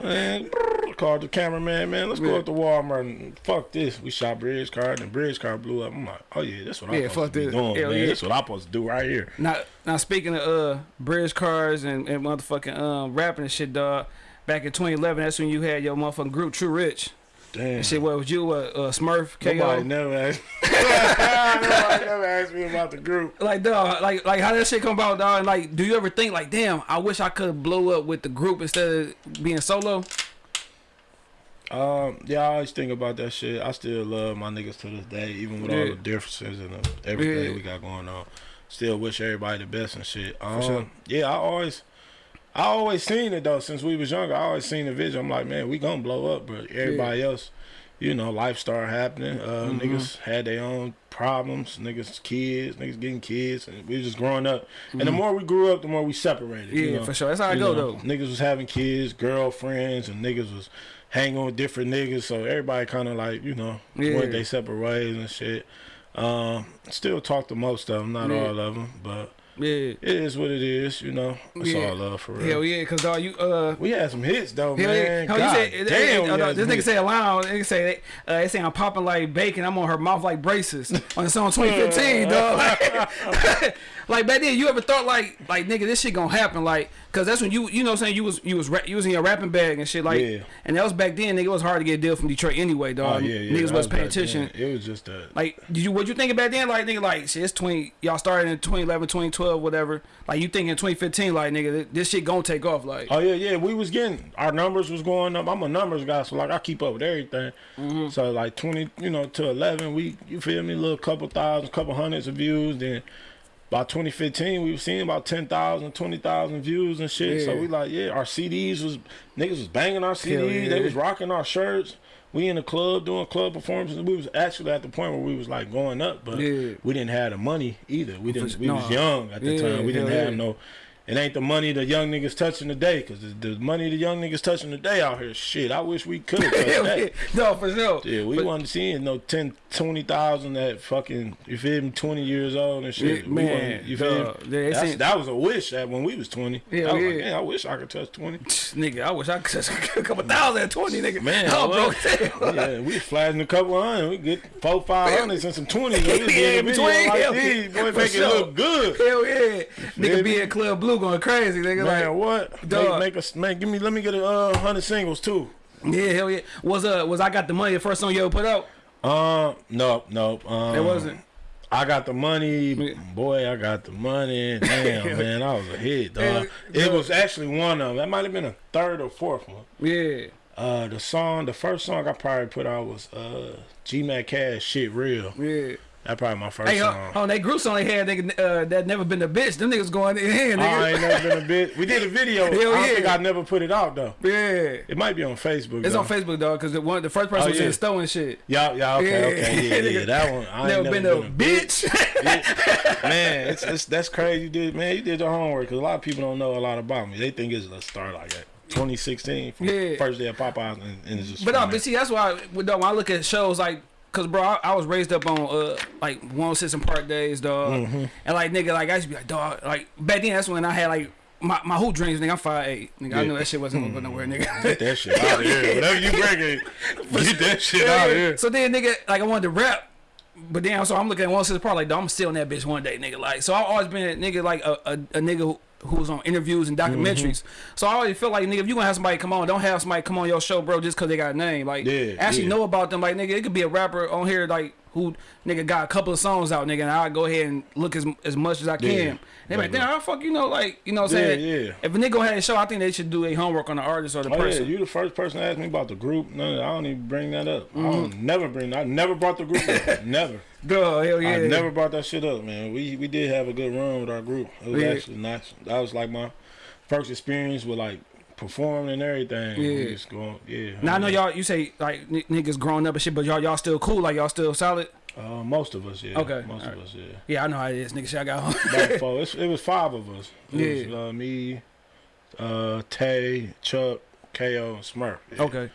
man, called the cameraman, man. Let's go Yeah. up to Walmart and fuck this. We shot bridge card, and the bridge card blew up. I'm like, oh yeah, that's what I'm Yeah, supposed fuck to be this. doing, Hell man. yeah. That's what I'm supposed to do right here. Now, now speaking of uh bridge cards and, and motherfucking um rapping and shit, dog. Back in 2011, that's when you had your motherfucking group True Rich. Damn. And shit, what was you, uh, uh Smurf, KO? Nobody never asked. Nobody never asked me about the group. Like, dog, like, like how that shit come about, dog? And like, do you ever think like, damn, I wish I could blow up with the group instead of being solo? Um, yeah, I always think about that shit. I still love my niggas to this day, even with all the differences and the, everything Yeah. we got going on. Still wish everybody the best and shit. Um, sure. Yeah, I always, I always seen it though. Since we was younger, I always seen the vision. I'm like, man, we gonna blow up, but everybody else, you know, life started happening. Uh, Mm-hmm. Niggas had their own problems. Niggas kids, niggas getting kids, and we was just growing up. And the more we grew up, the more we separated. Mm-hmm. Yeah, you know? for sure. That's how I go know, though. Niggas was having kids, girlfriends, and niggas was hanging with different niggas. So everybody kind of like, you know, Yeah. went they separate ways and shit. Um, still talk to most of them, not Yeah. all of them, but Yeah. it is what it is. You know, it's Yeah. all love for real. Hell yeah, cause dog, you uh. We had some hits though, Hell man. yeah. God you said, damn, uh, this nigga say aloud. Nigga say, uh, they say I'm popping like bacon. I'm on her mouth like braces on the song 2015, dog. Like, back then, you ever thought like, like nigga, this shit gonna happen? Like, cause that's when you, you know, what I'm saying you was, you was, you was in your rapping bag and shit. Like, Yeah. and that was back then. Nigga, it was hard to get a deal from Detroit anyway, Oh dog. yeah, yeah. Niggas that was paying back then. attention. It was just that. Like, did you what you thinking back then? Like, nigga, like shit, it's twenty. Y'all started in 2011, 2012. 2012, whatever. Like you think in 2015, like nigga, this shit gonna take off. Like Oh yeah, yeah. We was getting our numbers was going up. I'm a numbers guy, so like I keep up with everything. Mm-hmm. So like twenty, you know, to eleven, we you feel me, a little couple thousand, couple hundreds of views. Then by 2015, we were seeing about 10,000, 20,000 views and shit. So we like, yeah, our CDs was niggas was banging our CDs. Yeah. They was rocking our shirts. We in the club doing club performances. We was actually at the point where we was like going up, but Yeah. we didn't have the money either. We didn't. We was young at the Yeah, time. We didn't have no. It ain't the money the young niggas touching today, cause the, the money the young niggas touching today out here, shit. I wish we could have touched that. no, for sure. Yeah, we But- wasn't seeing no 10, 20,000 at fucking, you feel me, 20 years old and shit. Yeah, man, you feel me? That was a wish that when we was 20. Hell I was like, yeah. man, I wish I could touch 20. Nigga, I wish I could touch a couple thousand at 20, nigga. Man, oh, I'm I broke. was. as hell. yeah, we flashing a couple hundred. We get four, five hundreds and some 20s. We Yeah, a between like hell, these. Boy, make it look good. Hell yeah. Nigga be at Club Blue going crazy, nigga. Man, like, what? Dog. Make, make us, man, give me, let me get a uh, hundred singles too. yeah, hell yeah. Was uh was I got the money the first song you ever put out? Um, nope, nope. Um, It wasn't. I got the money, boy. I got the money. Damn, man, I was a hit, dog. It was actually one of them. That might have been a third or fourth one. Yeah. Uh, the song, the first song I probably put out was uh G Mac Cash, shit real. Yeah. That probably my first Hey, uh, song. on that group song they had, nigga, uh, that never been a bitch. Them niggas going in here, I nigga. ain't never been a bit. We did a video. Hell I yeah. think I never put it out though. yeah. It might be on Facebook. It's though. on Facebook, dog, because the one, the first person Oh, was in yeah. the store and shit. Yeah, yeah, okay, Yeah. okay, yeah, yeah. That one. I Never, ain't been, never a bitch. man, it's, it's that's crazy, you did man. You did your homework because a lot of people don't know a lot about me. They think it's a start like that. 2016, from Yeah. first day of Popeyes, and, and it's just. But no, from but see, that's why when when I look at shows like, cause bro, I, I was raised up on uh like one Six Park days, dog, Mm-hmm. and like nigga, like I used to be like, dog, like back then that's when I had like my my hoop dreams, nigga. I'm five eight, nigga. I Yeah. knew that shit wasn't gonna go nowhere, nigga. Get that shit out of here. Whatever you bring it, get that shit out of here. So then, nigga, like I wanted to rap. But then, so I'm looking at one Six Park like, dog, I'm still in that bitch one day, nigga. Like, so I've always been a nigga like a, a, a nigga who, was on interviews and documentaries. Mm-hmm. So I always feel like, nigga, if you gonna have somebody come on, don't have somebody come on your show, bro, just cause they got a name. Like, Yeah, actually yeah. know about them. Like, nigga, it could be a rapper on here like who nigga got a couple of songs out, nigga, and I go ahead and look as as much as I can. Yeah. They like, Yeah, damn, how the fuck you know, like, you know what I'm Yeah, saying? yeah. If a nigga have a show, I think they should do a homework on the artist or the Oh yeah, person. you the first person to ask me about the group. No, I don't even bring that up. I don't never bring. I never brought the group up. never. Duh, hell yeah. I never brought that shit up, man. We we did have a good run with our group. It was Yeah. actually nice. That was like my first experience with like performing and everything. Yeah. Just going, yeah. Now I know y'all. You say like niggas growing up and shit, but y'all y'all still cool. Like y'all still solid. Uh, most of us, yeah. Okay, Most of alright. us, yeah. Yeah, I know how it is, nigga. Shit, I got home. About four. It's, it was five of us. It Yeah. was, uh, me, uh, Tay, Chuck, KO, and Smurf. Yeah. okay.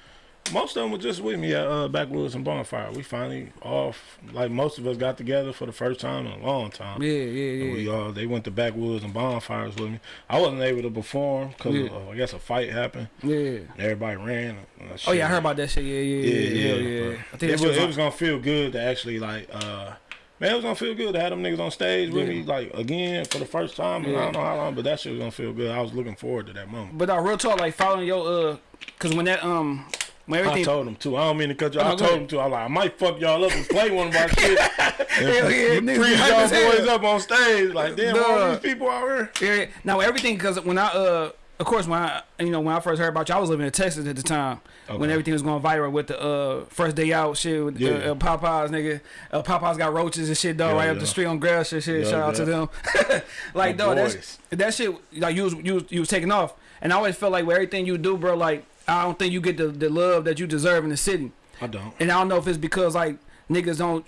Most of them were just with me at uh, Backwoods and Bonfire. We finally off. Like most of us got together for the first time in a long time. Yeah, yeah, And We yeah. all they went to backwoods and bonfires with me. I wasn't able to perform because Yeah. uh, I guess a fight happened. Yeah. And everybody ran. Uh, Oh yeah, I heard about that shit. Yeah, yeah, Yeah, yeah, yeah. yeah. yeah. I think it, was, it was gonna feel good to actually like. uh Man, it was gonna feel good to have them niggas on stage with me like again for the first time. And Yeah. I don't know how long, but that shit was gonna feel good. I was looking forward to that moment. But uh, real talk, like following your uh, cause when that um, when I told him too. I don't mean to cut you. I told him to. I like I might fuck y'all up and play one of our shit. Hell yeah, niggas Freeze y'all boys up on stage. Like damn, all these people out here. Yeah. Now everything, cause when I uh, of course when I you know when I first heard about you, I was living in Texas at the time when everything was going viral with the uh first day out shit with Yeah. uh, uh, Popeyes nigga. Uh, Popeyes got roaches and shit dog Yeah, right up the street on Gratiot. shit. Yeah, Shout out to them. like boys. that shit like you was you was, you was taking off, and I always felt like with everything you do, bro, like I don't think you get the the love that you deserve in the city. I don't. And I don't know if it's because like niggas don't.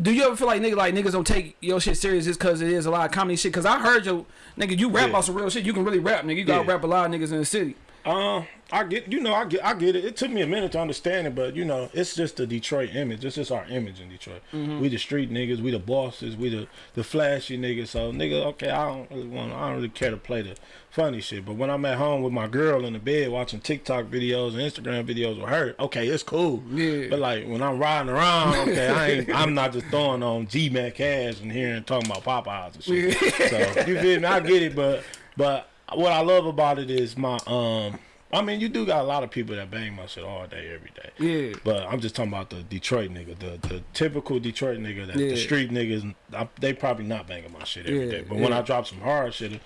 Do you ever feel like nigga like niggas don't take your shit serious just because it is a lot of comedy shit? Cause I heard you nigga you rap Yeah. about some real shit. You can really rap, nigga. You got to Yeah. rap a lot of niggas in the city. Uh, I get you know I get I get it. It took me a minute to understand it, but you know it's just the Detroit image. It's just our image in Detroit. Mm-hmm. We the street niggas. We the bosses. We the the flashy niggas. So nigga, okay, I don't really want. I don't really care to play the funny shit. But when I'm at home with my girl in the bed watching TikTok videos and Instagram videos with her, okay, it's cool. Yeah. But like when I'm riding around, okay, I ain't. I'm not just throwing on G Mac cash and hearing talking about Popeyes and shit. so you feel me? I get it, but but what I love about it is my um I mean, you do got a lot of people that bang my shit all day, every day. Yeah. But I'm just talking about the Detroit nigga, the the typical Detroit nigga, that Yeah. the street niggas. I, they probably not banging my shit every Yeah, day. But when. I drop some hard shit,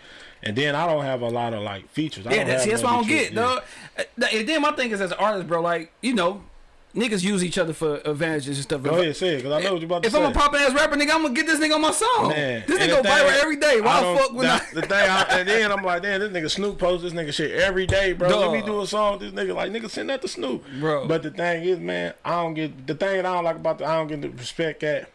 and then I don't have a lot of like features. I Yeah, that's, that's no what I don't get, dog. Uh, And then my thing is, as an artist, bro, like you know, niggas use each other for advantages and stuff. Go ahead, say it, cause I know what you're about to If say. I'm a pop ass rapper, nigga, I'm gonna get this nigga on my song. Man, this nigga go viral every day. Why the fuck would I? The thing, I, and then I'm like, damn, this nigga Snoop posts this nigga shit every day, bro. Let me do a song. with This nigga like, nigga, send that to Snoop, Bro. But the thing is, man, I don't get the thing that I don't like about the I don't get the respect that.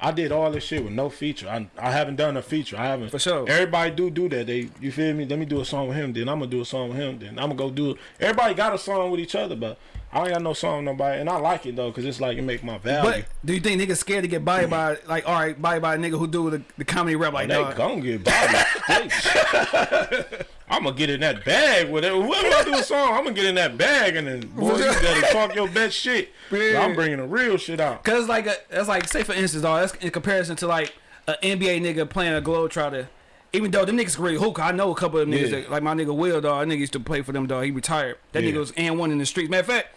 I did all this shit with no feature. I I haven't done a feature. I haven't. For sure. Everybody do do that. They you feel me? Let me do a song with him. Then I'm gonna do a song with him. Then I'm gonna go do. It. Everybody got a song with each other, but I ain't got no song with nobody, and I like it though, cause it's like it make my value. But do you think niggas scared to get bodied by like all right, bodied by a nigga who do the, the comedy rap oh, like they that? gon' get bodied. I'm gonna get in that bag with it. Whoever I do a song, I'm gonna get in that bag and then boy, you better talk your best shit. Yeah. I'm bringing the real shit out. Cause like a, that's like say for instance, dog. That's in comparison to like an NBA nigga playing a globetrotter. Even though the niggas really hook, I know a couple of niggas Yeah. that, like my nigga Will, dog. That nigga used to play for them, dog. He retired. That Yeah. nigga was and one in the streets. Matter of fact,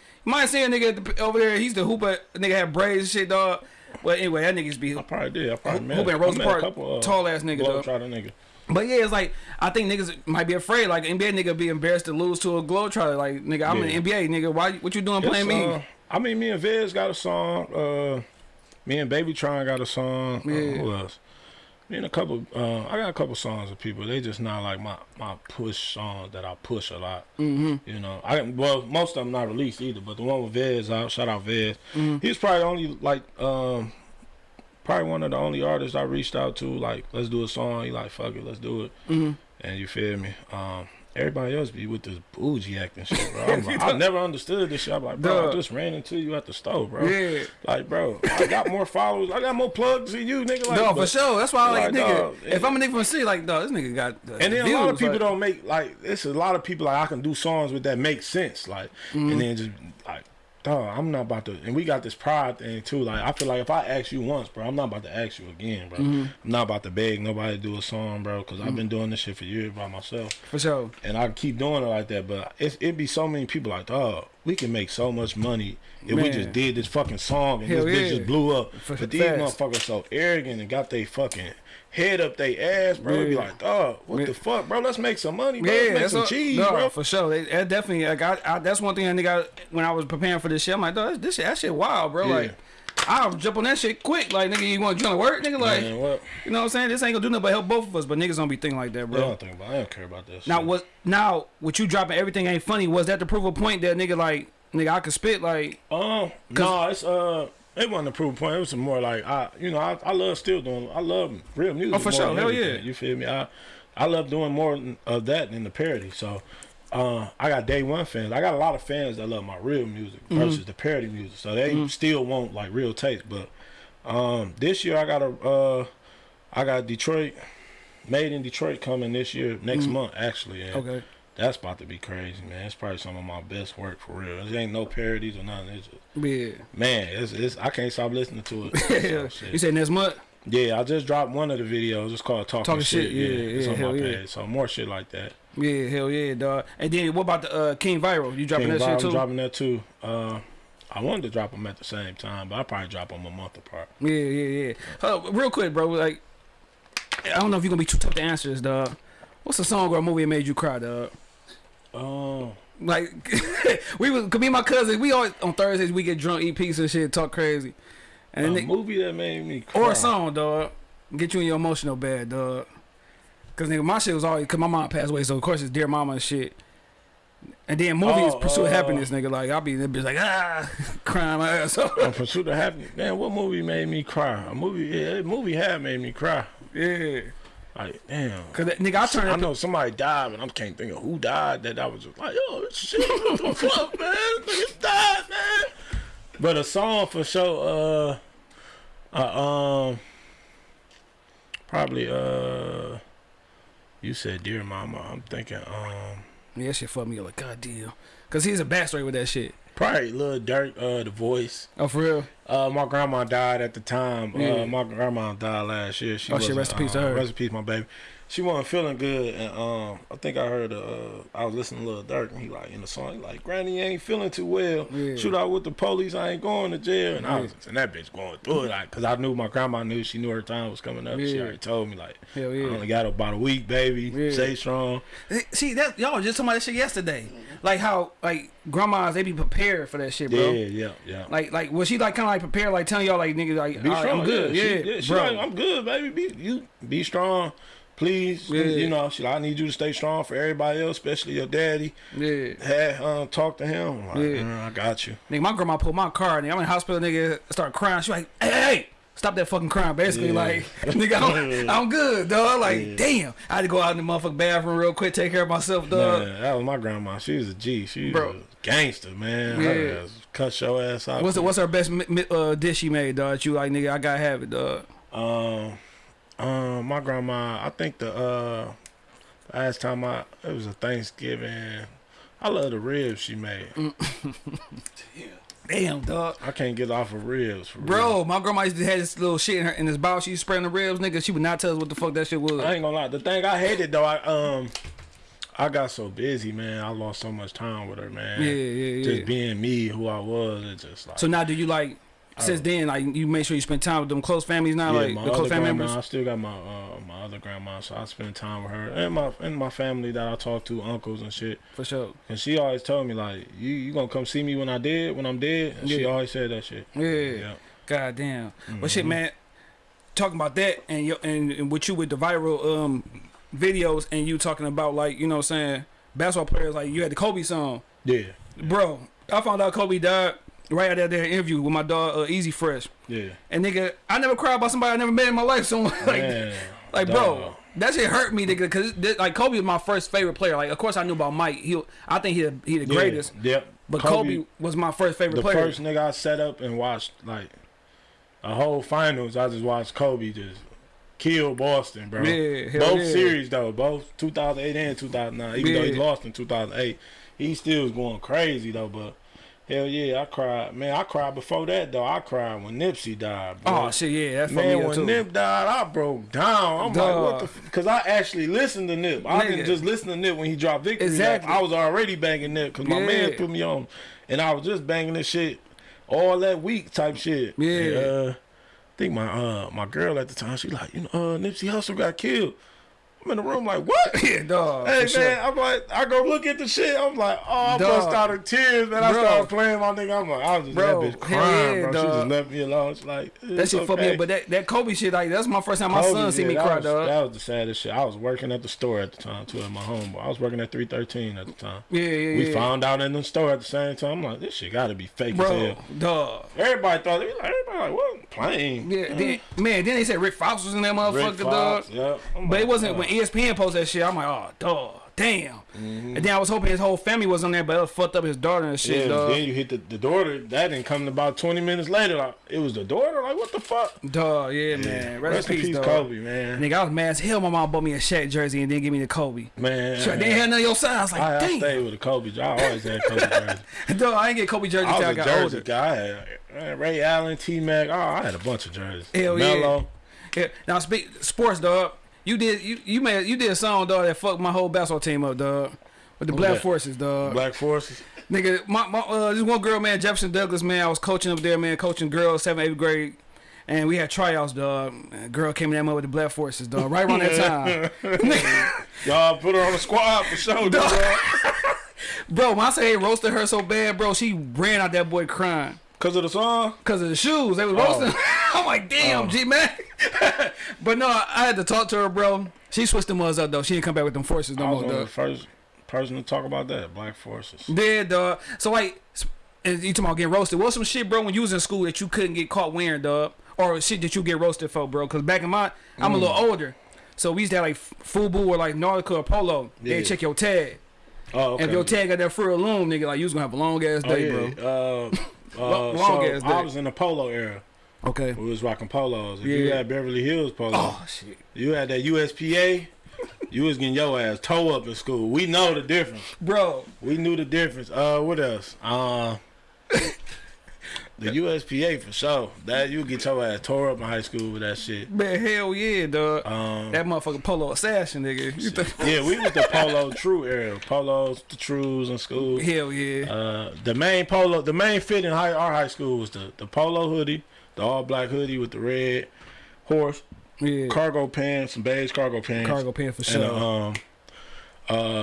see a nigga over there. He's the hooper. Nigga had braids and shit, dog. Well, anyway, that nigga used to be I probably did. I probably met, who been Rosa Parks? uh, Tall ass nigga, dog. Nigga. But yeah, it's like I think niggas might be afraid. Like NBA nigga be embarrassed to lose to a globetrotter. Like nigga, I'm Yeah. the NBA, nigga. Why? What you doing It's, playing me? uh, I mean, me and Veeze got a song. Uh, me and BabyTron got a song. Uh, who else? Me and a couple. Uh, I got a couple songs of people. They just not like my my push songs that I push a lot. Mm-hmm. You know, I well most of them not released either. But the one with Veeze out. Shout out Veeze. Mm-hmm. He's probably only like um. Probably one of the only artists I reached out to, like, let's do a song. He like, fuck it, let's do it. Mm-hmm. And you feel me? Um, everybody else be with this bougie acting shit, bro. I'm like, I never understood this shit. I'm like, bro, I just ran into you at the store, bro. Yeah. Like, bro, I got more followers. I got more plugs than you, nigga. Like, no, for sure. That's why I like, like, nigga. dog, if I'm a nigga from the city, like, dog, this nigga got. Uh, And then views, a lot of people like, don't make like it's a lot of people like I can do songs with that make sense, like, Mm-hmm. and then just like, dog, I'm not about to. And we got this pride thing too. Like, I feel like if I ask you once, bro, I'm not about to ask you again, bro. Mm-hmm. I'm not about to beg nobody to do a song, bro, because I've been doing this shit for years by myself. For sure. and I keep doing it like that. But it it be so many people like, oh, we can make so much money if we just did this fucking song and Hell this bitch just blew up. For- but these motherfuckers so arrogant and got they fucking head up they ass, bro. It be like, dog, what Yeah. the fuck, bro? Let's make some money, bro. Yeah, Let's make that's some what- cheese, no, bro. for sure. They, that definitely, like, I, I, that's one thing I nigga when I was preparing for this shit. I'm like, dog, this shit, that shit wild, bro. Yeah. Like, I'll jump on that shit quick. Like, nigga, you want to to work, nigga? Like, Man, what? you know what I'm saying? This ain't gonna do nothing but help both of us. But niggas don't be thinking like that, bro. I don't think about. I don't care about this. Now shit. what? Now what you dropping? Everything ain't funny. Was that to prove a point that nigga like nigga I could spit like? Um, no, it's uh, it wasn't a proof point. It was some more like I, you know, I, I love still doing. I love real music. Oh, for sure. Hell yeah. You feel me? I, I love doing more of that than the parody. So, uh, I got day one fans. I got a lot of fans that love my real music Mm-hmm. versus the parody music. So they still want like real taste. But, um, this year I got a, uh, I got Detroit, made in Detroit coming this year next month actually. And. Okay. That's about to be crazy, man. It's probably some of my best work for real. There ain't no parodies or nothing. It's just, Yeah. Man, it's, it's I can't stop listening to it. So, you said next month? Yeah, I just dropped one of the videos. It's called Talking, Talking Shit. Shit, yeah, it's yeah, on my yeah. page. So more shit like that. Yeah, hell yeah, dog. And then what about the uh, King Viral? You dropping King that Viral, shit too? dropping that too. Uh, I wanted to drop them at the same time, but I probably drop them a month apart. Yeah, yeah, yeah. Up, real quick, bro. Like, I don't know if you're gonna be too tough to answer this, dog. What's a song or a movie that made you cry, dog? Oh, Like, we was, cause me and my cousin, we always on Thursdays we get drunk, eat pizza and shit, talk crazy, and a they, movie that made me cry. or a song, dog, get you in your emotional bed, dog. Cause nigga, my shit was always cause my mom passed away, so of course it's dear mama and shit. And then movies Oh, Pursuit of uh, Happiness, nigga. Like I'll be that bitch like ah, crying my ass off. Oh, Pursuit of Happiness. Man, what movie made me cry? A movie, yeah, a movie had made me cry. yeah. Like, damn. Cause that, nigga, I turned I up. know somebody died, and I can't think of who died. That I was just like, yo, shit, what the fuck, man? Niggas died, man. But a song for sure. Uh, uh, um, probably. Uh, you said, "Dear Mama." I'm thinking. Um, Yeah, that shit fucked me up like god damn. Cause he's a backstory with that shit. probably Lil Durk. Uh, the voice. Oh for real? Uh, my grandma died at the time. Yeah. Uh, my grandma died last year. She Oh, shit, wasn't, rest in peace to uh, her. Rest in peace, my baby. She wasn't feeling good, and um, I think I heard. Uh, I was listening to Lil Durk, and he like in the song, he like, "Granny ain't feeling too well. Yeah. Shoot out with the police. I ain't going to jail." And I was, and that bitch going through it, like, cause I knew my grandma knew she knew her time was coming up. She already told me like, Hell I only got about a week, baby. Yeah. Stay strong. See that y'all just talking about that shit yesterday. Like how like grandmas they be prepared for that shit, bro. Yeah, yeah, yeah. Like like was she like kind of like prepared, like telling y'all like nigga like Be all right, strong. I'm good, yeah, she, she bro. like, I'm good, baby. Be you be strong, please. Yeah. You know, she like, I need you to stay strong for everybody else, especially your daddy. yeah. Had um, talk to him. I'm like, Yeah. "Mm, I got you. Nigga, my grandma pulled my car, nigga. I'm in the hospital, nigga. Start crying. She like, hey, hey, stop that fucking crying. Basically, Yeah. like, nigga, I'm, I'm good, dog. Like, damn. I had to go out in the motherfucking bathroom real quick, take care of myself, dog. Man, that was my grandma. She was a G. She was Bro. a gangster, man. Yeah. Cut your ass out. What's the, what's her best uh, dish she made, dog? that You like, nigga, I gotta have it, dog. Um, um, my grandma. I think the uh, last time I it was a Thanksgiving. I love the ribs she made. Mm. Damn, dog. I can't get off of ribs, for real. Bro, my grandma used to have this little shit in her in this bowl. She to the ribs, nigga. She would not tell us what the fuck that shit was. I ain't gonna lie. The thing I hated though, I um, I got so busy, man. I lost so much time with her, man. Yeah, yeah, yeah. Just being me, who I was, it just like. So now, do you like since then, like you make sure you spend time with them close families now, yeah, like my the close family members? I still got my uh my other grandma, so I spend time with her and my and my family that I talk to, uncles and shit. For sure. And she always told me like, you you gonna come see me when I did when I'm dead. And she always said that shit. Yeah. Yeah. God damn. But Mm-hmm. shit, man. Talking about that and you and, and with you with the viral um videos and you talking about like you know what I'm saying basketball players like you had the Kobe song, Yeah. bro. I found out Kobe died right out of that interview with my dog uh, Easy Fresh. Yeah. And nigga, I never cried about somebody I never met in my life. So like, Man, like bro, that shit hurt me, nigga. Cause this, like Kobe was my first favorite player. Like, of course I knew about Mike. He, I think he the, he the Yeah. greatest. Yep. But Kobe, was my first favorite the player. first nigga I set up and watched like a whole finals. I just watched Kobe just kill Boston, bro. Yeah, both yeah. series though, both 2008 and 2009. Even though he lost in 2008, he still was going crazy though. But hell yeah, I cried. Man, I cried before that though. I cried when Nipsey died, bro. oh shit, yeah, that's Man, when too. Nip died, I broke down. I'm Dog. like, what the? Because I actually listened to Nip. I Nigga. didn't just listen to Nip when he dropped Victory. Exactly. I was already banging Nip because my Yeah. man put me on, and I was just banging this shit all that week type shit. Yeah. Uh, I think my uh my girl at the time, she like, you know, uh, Nipsey Hussle got killed. I'm in the room like, what? yeah, dog. Hey man, sure. I'm like, I go look at the shit. I'm like, oh, I Dog. bust out of tears, man. I Bro. started playing my nigga. I'm like, I was just Bro, that bitch crying, yeah, bro. She just left me alone. She's like, That shit fucked me up. But that, that Kobe shit, like that's my first time my Kobe, son see me cry, was, dog. That was the saddest shit. I was working at the store at the time too, at my home. but I was working at 313 at the time. yeah, yeah, We yeah. found out in the store at the same time. I'm like, this shit got to be fake as bro, hell. dog. Everybody thought it. Like, everybody like, what? Playing. Yeah, then, man. Then they said Rick Fox was in that motherfucker, Rick dog. Fox, Yep. I'm But like, it wasn't uh, oh. when ESPN posted that shit. I'm like, oh, dog, damn. Mm-hmm. And then I was hoping his whole family was on there, but it fucked up his daughter and shit, Yeah, dog. then you hit the, the daughter. That didn't come about 20 minutes later. Like, it was the daughter. Like, what the fuck? Dog, yeah, man. Rest, in peace, dog. Kobe, man. Nigga, I was mad as hell. My mom bought me a Shaq jersey and then give me the Kobe. Man, like, they had none of your size. I was like, I, I damn. stayed with a Kobe. jersey. I always had Kobe jersey. dog, I ain't get Kobe jersey I until I was a got jersey older. guy. I had uh, Ray Allen, T Mac. Oh, I had a bunch of jerseys. Hell yeah. Yeah. Now speak sports, dog. You did you you made you did a song, dog, that fucked my whole basketball team up, dog. With the Black that? Forces, dog. Black Forces. Nigga, my, my uh, this one girl, man, Jefferson Douglas, man, I was coaching up there, man, coaching girls, seventh, eighth grade. And we had tryouts, dog. And girl came in that mother with the Black Forces, dog. Right around that time. Y'all put her on the squad for sure, dog. bro, when I say they roasted her so bad, bro, she ran out that boy crying. Cause of the song. Cause of the shoes, they was Oh. roasting. I'm like, damn, G man. but no, I had to talk to her, bro. She switched them ones up though. She didn't come back with them forces no I was more, the first person to talk about that. Black Forces. Yeah, dog. So like, and you talking about getting roasted? What's some shit, bro? When you was in school that you couldn't get caught wearing, dog, or shit that you get roasted for, bro? Cause back in my, I'm a Mm. little older, so we used to have like FUBU or like Nautica or Polo. They check your tag. Oh, okay. And if your tag got that Fruit Loom, nigga, like you was gonna have a long ass oh, day, yeah. bro. Uh, uh, long so ass I was in the polo era. Okay. We was rocking polos. If you had Beverly Hills polo, Oh shit, you had that USPA. you was getting your ass toe up in school. We know the difference. bro. We knew the difference. Uh, what else? Uh, The USPA for sure. That you get your ass tore up in high school with that shit. Man, hell yeah, dog. Um, that motherfucker polo assassin, nigga. Yeah, we was the polo true era. Polos, the trues in school. Hell yeah. Uh, the main polo, the main fit in high, our high school was the the polo hoodie, the all black hoodie with the red horse, yeah. cargo pants, some beige cargo pants, Cargo pants for and sure. a, um,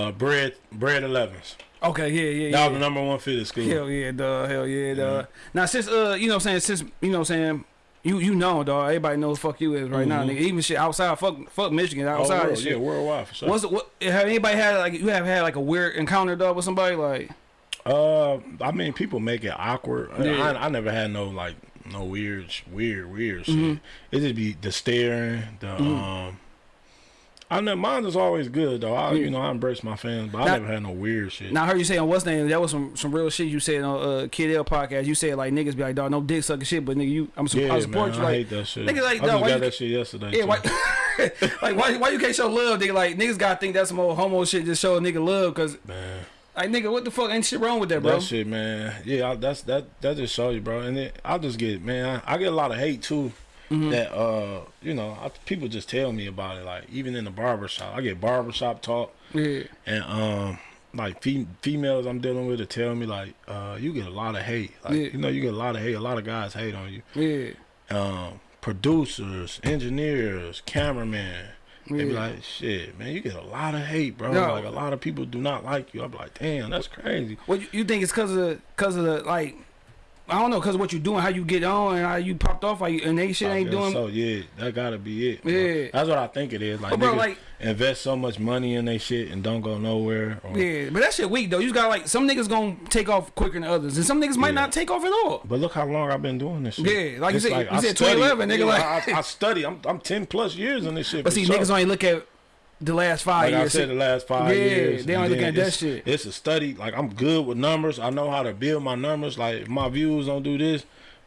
uh, bread bread elevens. okay, yeah, yeah, That yeah. was the number one fit at school. Hell yeah, dog. Hell yeah, dog. Now since uh, you know what I'm saying, since you know what I'm saying, you you know, dog. Everybody knows fuck you is right now, Mhm. nigga. Even shit outside, fuck fuck Michigan Oh, outside world, and shit. yeah, worldwide for sure. What's the, what? Have anybody had like you have had like a weird encounter dog with somebody like? Uh, I mean, people make it awkward. I- Yeah. I, I never had no like no weird, weird, weird shit. Mhm. It just be the staring, the Mhm. um. I know mine is always good though. I, you know, I embrace my fans, but Now- I never had no weird shit. Now I heard you say on what's name that was some some real shit you said on uh Kid L podcast. You said like niggas be like dog no dick sucking shit, but nigga you I'm su- yeah, I support man, you I like hate that shit. nigga, like, I dog, just why got you- that shit yesterday. yeah why like why why you can't show love nigga like niggas gotta think that's some old homo shit just show a nigga love cause man. like nigga what the fuck ain't shit wrong with that bro. That shit, man. Yeah, I, that's that. That just show you, bro. And it, I just get, man. I, I get a lot of hate too. Mhm. That uh, you know, I, people just tell me about it. Like even in the barber shop, I get barber shop talk, Yeah. and um, like fe- females I'm dealing with to tell me like, uh, you get a lot of hate. Like Yeah. you know, you get a lot of hate. A lot of guys hate on you. Yeah. Um, producers, engineers, cameramen. They be like, shit, man, you get a lot of hate, bro. No. Like a lot of people do not like you. I'm like, damn, that's crazy. What you, you think it's cause of cause of the like I don't know cause what you doing, how you get on and how you popped off, like and they shit I ain't doing So yeah, that gotta be it. bro. Yeah. that's what I think it is. Like, bro, like- invest so much money in they shit and don't go nowhere. Or, Yeah, but that shit weak though. You got like some niggas gonna take off quicker than others, and some niggas might Yeah. not take off at all. But look how long I've been doing this shit. Yeah, like you It's said- you I said 2011, nigga, yeah, like- I, I study. I'm I'm ten plus years in this shit. But see, sure. niggas only look at the last five Like I said, the last five Yeah, years. they only looking at that shit. It's a study. Like I'm good with numbers. I know how to build my numbers. Like if my views don't do this,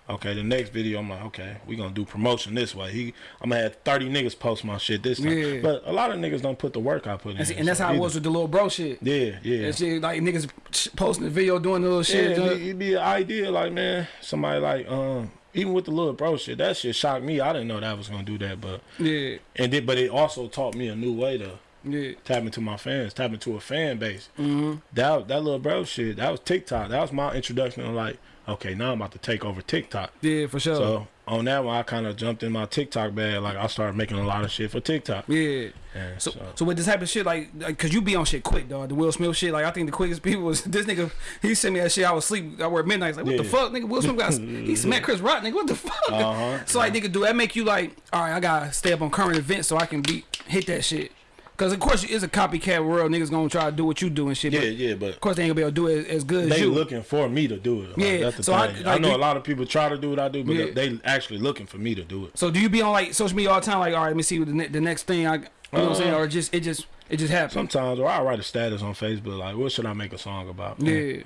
okay. The next video, I'm like, okay, we gonna do promotion this way. He, I'm gonna have 30 niggas post my shit this time. Yeah. But a lot of niggas don't put the work I put in. and, see, and that's how it was with the little bro shit. Yeah, yeah. That shit, like niggas posting the video doing the little shit. it'd it'd be an idea like man, somebody like um, even with the little bro shit, that shit shocked me. I didn't know that was gonna do that, but yeah, and it, but it also taught me a new way to yeah. tap into my fans, tap into a fan base. hmm That that little bro shit, that was TikTok. That was my introduction to like, okay, now I'm about to take over TikTok. Yeah, for sure. So on that one, I kind of jumped in my TikTok bag. Like I started making a lot of shit for TikTok. yeah. And So, so, so with this type of shit, like, like, cause you be on shit quick, dog. The Will Smith shit, like, I think the quickest people was this nigga. He sent me that shit. I was asleep. I work midnight. Like, what the fuck, nigga? Will Smith got he smacked Chris Rock, nigga. What the fuck? Uh-huh. So like, nigga, do that make you like, all right, I gotta stay up on current events so I can be hit that shit? Cause of course it's a copycat world. Niggas gonna try to do what you do and shit. yeah, But yeah, but of course they ain't gonna be able to do it as good as they you. looking for me to do it. Like, Yeah, that's the so I- thing. I, like, know you- a lot of people try to do what I do, but Yeah. they actually looking for me to do it. so do you be on like social media all the time? Like, all right, let me see what the, ne- the next thing I, you know what I'm saying, Uh, or just it just it just happens. Sometimes, or I write a status on Facebook like, "What should I make a song about?" Yeah.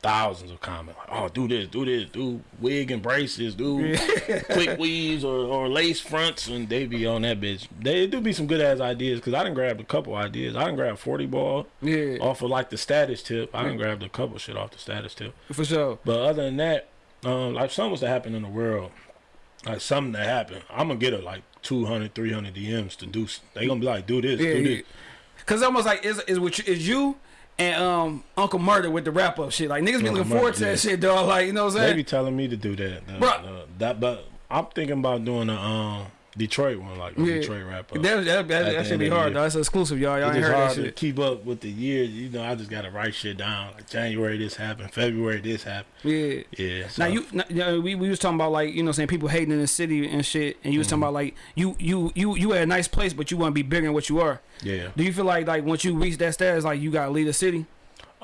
thousands of comments like, "Oh, do this, do this, do wig and braces, do quick weaves or, or lace fronts," and they be on that bitch. They do be some good ass ideas because I done grabbed a couple ideas. I done grabbed forty ball Yeah, off of like the status tip. I done grabbed a couple shit off the status tip. for sure. But other than that, um, like something was to happen in the world, like something to happen, I'm gonna get a like 200, 300 DMs to do. They gonna be like, do this, Yeah, do this. Cause it's almost like is is with you, is you and um Uncle Murder with the wrap up shit. Like niggas be Uncle looking forward to Murder, that shit, dog. Like you know what I'm They saying? be telling me to do that. The- Bruh. the- that, but I'm thinking about doing a um Detroit one, like Yeah. Detroit rap. That, that, that, that should be end of the hard, year. though. That's exclusive, y'all. Y'all It's ain't just heard that hard to keep up with the years. You know, I just gotta write shit down. Like January this happened, February this happened. Yeah. Yeah. Now so- you, now, you know, we, we was talking about like you know saying people hating in the city and shit, and you was talking Mm-hmm. about like you you you you at a nice place, but you want to be bigger than what you are. Yeah. Do you feel like like once you reach that status, like you gotta leave the city?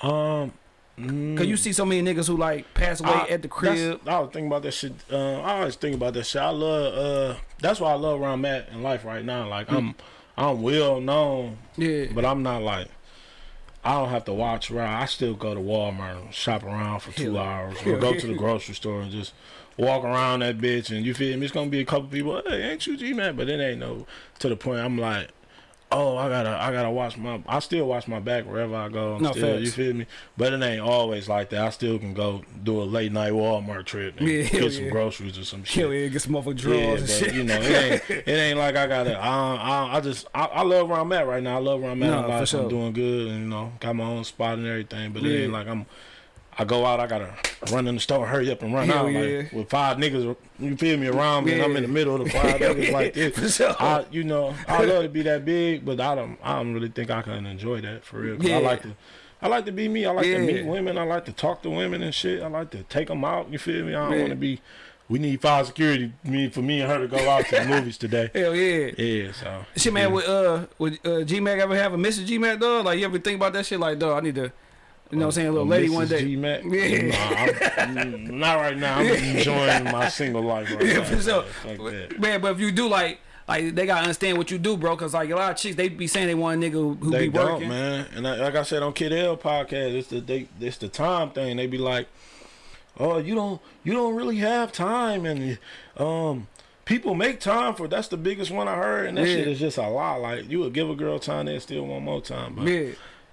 Um. Mm, Cause you see so many niggas who like pass away I- at the crib. I was thinking about that shit. Uh, I always think about that shit. I love. Uh, that's why I love where I'm at in life right now. Like I'm, I'm well known, Yeah. but I'm not like. I don't have to watch around. I still go to Walmart and shop around for two Hell- hours, or go to the grocery store and just walk around that bitch. And you feel me? It's gonna be a couple people. Hey, ain't you G man? But it ain't no to the point. I'm like, oh, I gotta, I gotta watch my. I still watch my back wherever I go. I'm No, still, you feel me? But it ain't always like that. I still can go do a late night Walmart trip and Yeah, get some yeah. groceries or some shit. Kill it, get some motherfucking Yeah, drawers but and shit. you know, it ain't, it ain't like I gotta. I, I, I just, I, I love where I'm at right now. I love where I'm at No, for sure. I'm doing good, and you know, got my own spot and everything. But it ain't like I'm. I go out, I gotta run in the store, hurry up and run Hell out. yeah. Like with five niggas, you feel me around me, and I'm in the middle of the five niggas yeah, like this. sure. I, you know, I love to be that big, but I don't, I don't really think I can enjoy that for real. Yeah. I like to, I like to be me. I like Yeah. to meet women. I like to talk to women and shit. I like to take them out. You feel me? I don't want to be. We need five security me for me and her to go out to the movies today. Hell yeah. Yeah, so Shit, man, would uh, would uh, G Mac ever have a Mrs. G Mac dog? Like, you ever think about that shit? Like, dog, I need to, you know, what I'm saying, a little lady one day. G-Mac? Yeah. Nah, I'm, mm, not right now. I'm enjoying my single life right Yeah, now. for sure. That. Man, but if you do like, like they gotta understand what you do, bro. Cause like a lot of chicks, they be saying they want a nigga who, They be don't, man. And I, like I said on Kid L podcast, it's the they, it's the time thing. They be like, "Oh, you don't you don't really have time," and um, people make time for. That's the biggest one I heard, and that Yeah. shit is just a lie. Like you would give a girl time, they still want more time. But Yeah,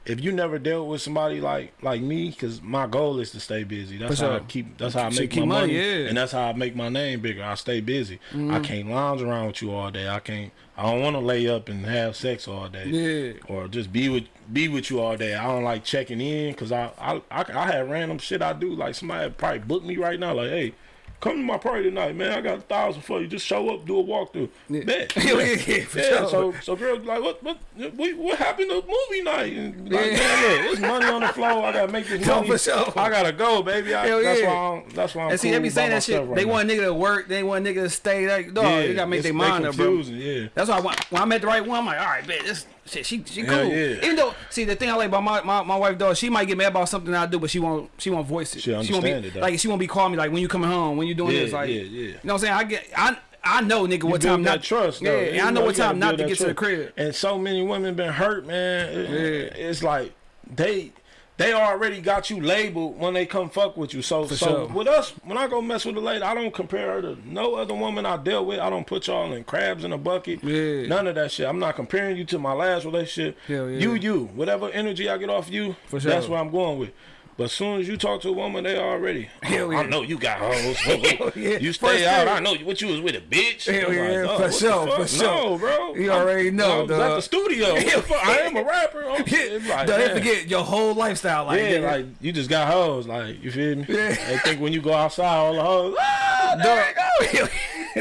if you never dealt with somebody like like me, because my goal is to stay busy. That's how I keep. That's how I make my money, yeah. Mm-hmm. and that's how I make my name bigger. I stay busy. I can't lounge around with you all day. I can't. I don't want to lay up and have sex all day, yeah. or just be with be with you all day. I don't like checking in because I, I I I have random shit I do. Like somebody probably book me right now. Like hey. Come to my party tonight, man. I got a thousand for you. Just show up, do a walkthrough. Yeah. Bet. Yeah, yeah, for Yeah, sure. so so girls like, what what what, what happened to movie night? And like, Yeah. man, look, there's money on the floor. I gotta make this No, money. for sure. I gotta go, baby. I, Hell that's yeah. why I'm, that's why I'm And see, cool they be saying that shit. right they now. want a nigga to work. They want a nigga to stay. Like, dog, yeah, you gotta make their mind up, bro. Yeah. That's why when, when I met the right one, I'm like, all right, man, this shit, she she cool. Yeah. Even though, see, the thing I like about my, my, my wife, dog, she might get mad about something I do, but she won't she won't voice it. She won't be it, though. like she won't be calling me like when you coming home, when you doing Yeah, this, like yeah, yeah. You know what I'm saying? I get I I know nigga what time not trust. Yeah, though. and I know what you gotta time not to get to the trust. crib. And so many women been hurt, man. It- Yeah. It's like they they already got you labeled when they come fuck with you. So For so sure. with us, when I go mess with a lady, I don't compare her to no other woman I dealt with. I don't put y'all in crabs in a bucket. Yeah. None of that shit. I'm not comparing you to my last relationship. Hell yeah. You you whatever energy I get off you, For that's sure. where I'm going with. But as soon as you talk to a woman, they already. Hell "Oh, yeah. I know you got hoes. Yeah. You First stay out. thing- I know what you was with a bitch. Hell I'm yeah, "Oh, for sure, for sure. No, bro. You I'm- already know, I was at the studio. I am a rapper. I'm- like, man. forget your whole lifestyle. Like, yeah, like you just got hoes. Like you feel me? Yeah. They think when you go outside, all the hoes. Ah, there you go.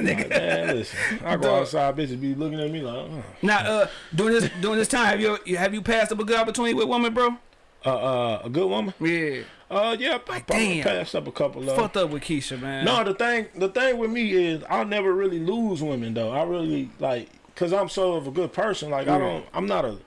Nigga. Like, man, listen. I go Dog. outside, bitches be looking at me like, uh, Now, uh, during this during this time, have you have you passed up a good opportunity with women, bro? Uh, uh, a good woman. Yeah, Uh, yeah, I probably damn. passed up a couple of. fucked up with Keisha, man. No, the thing, the thing with me is I never really lose women though. I really like, cause I'm so of a good person. Like I don't, I'm not a,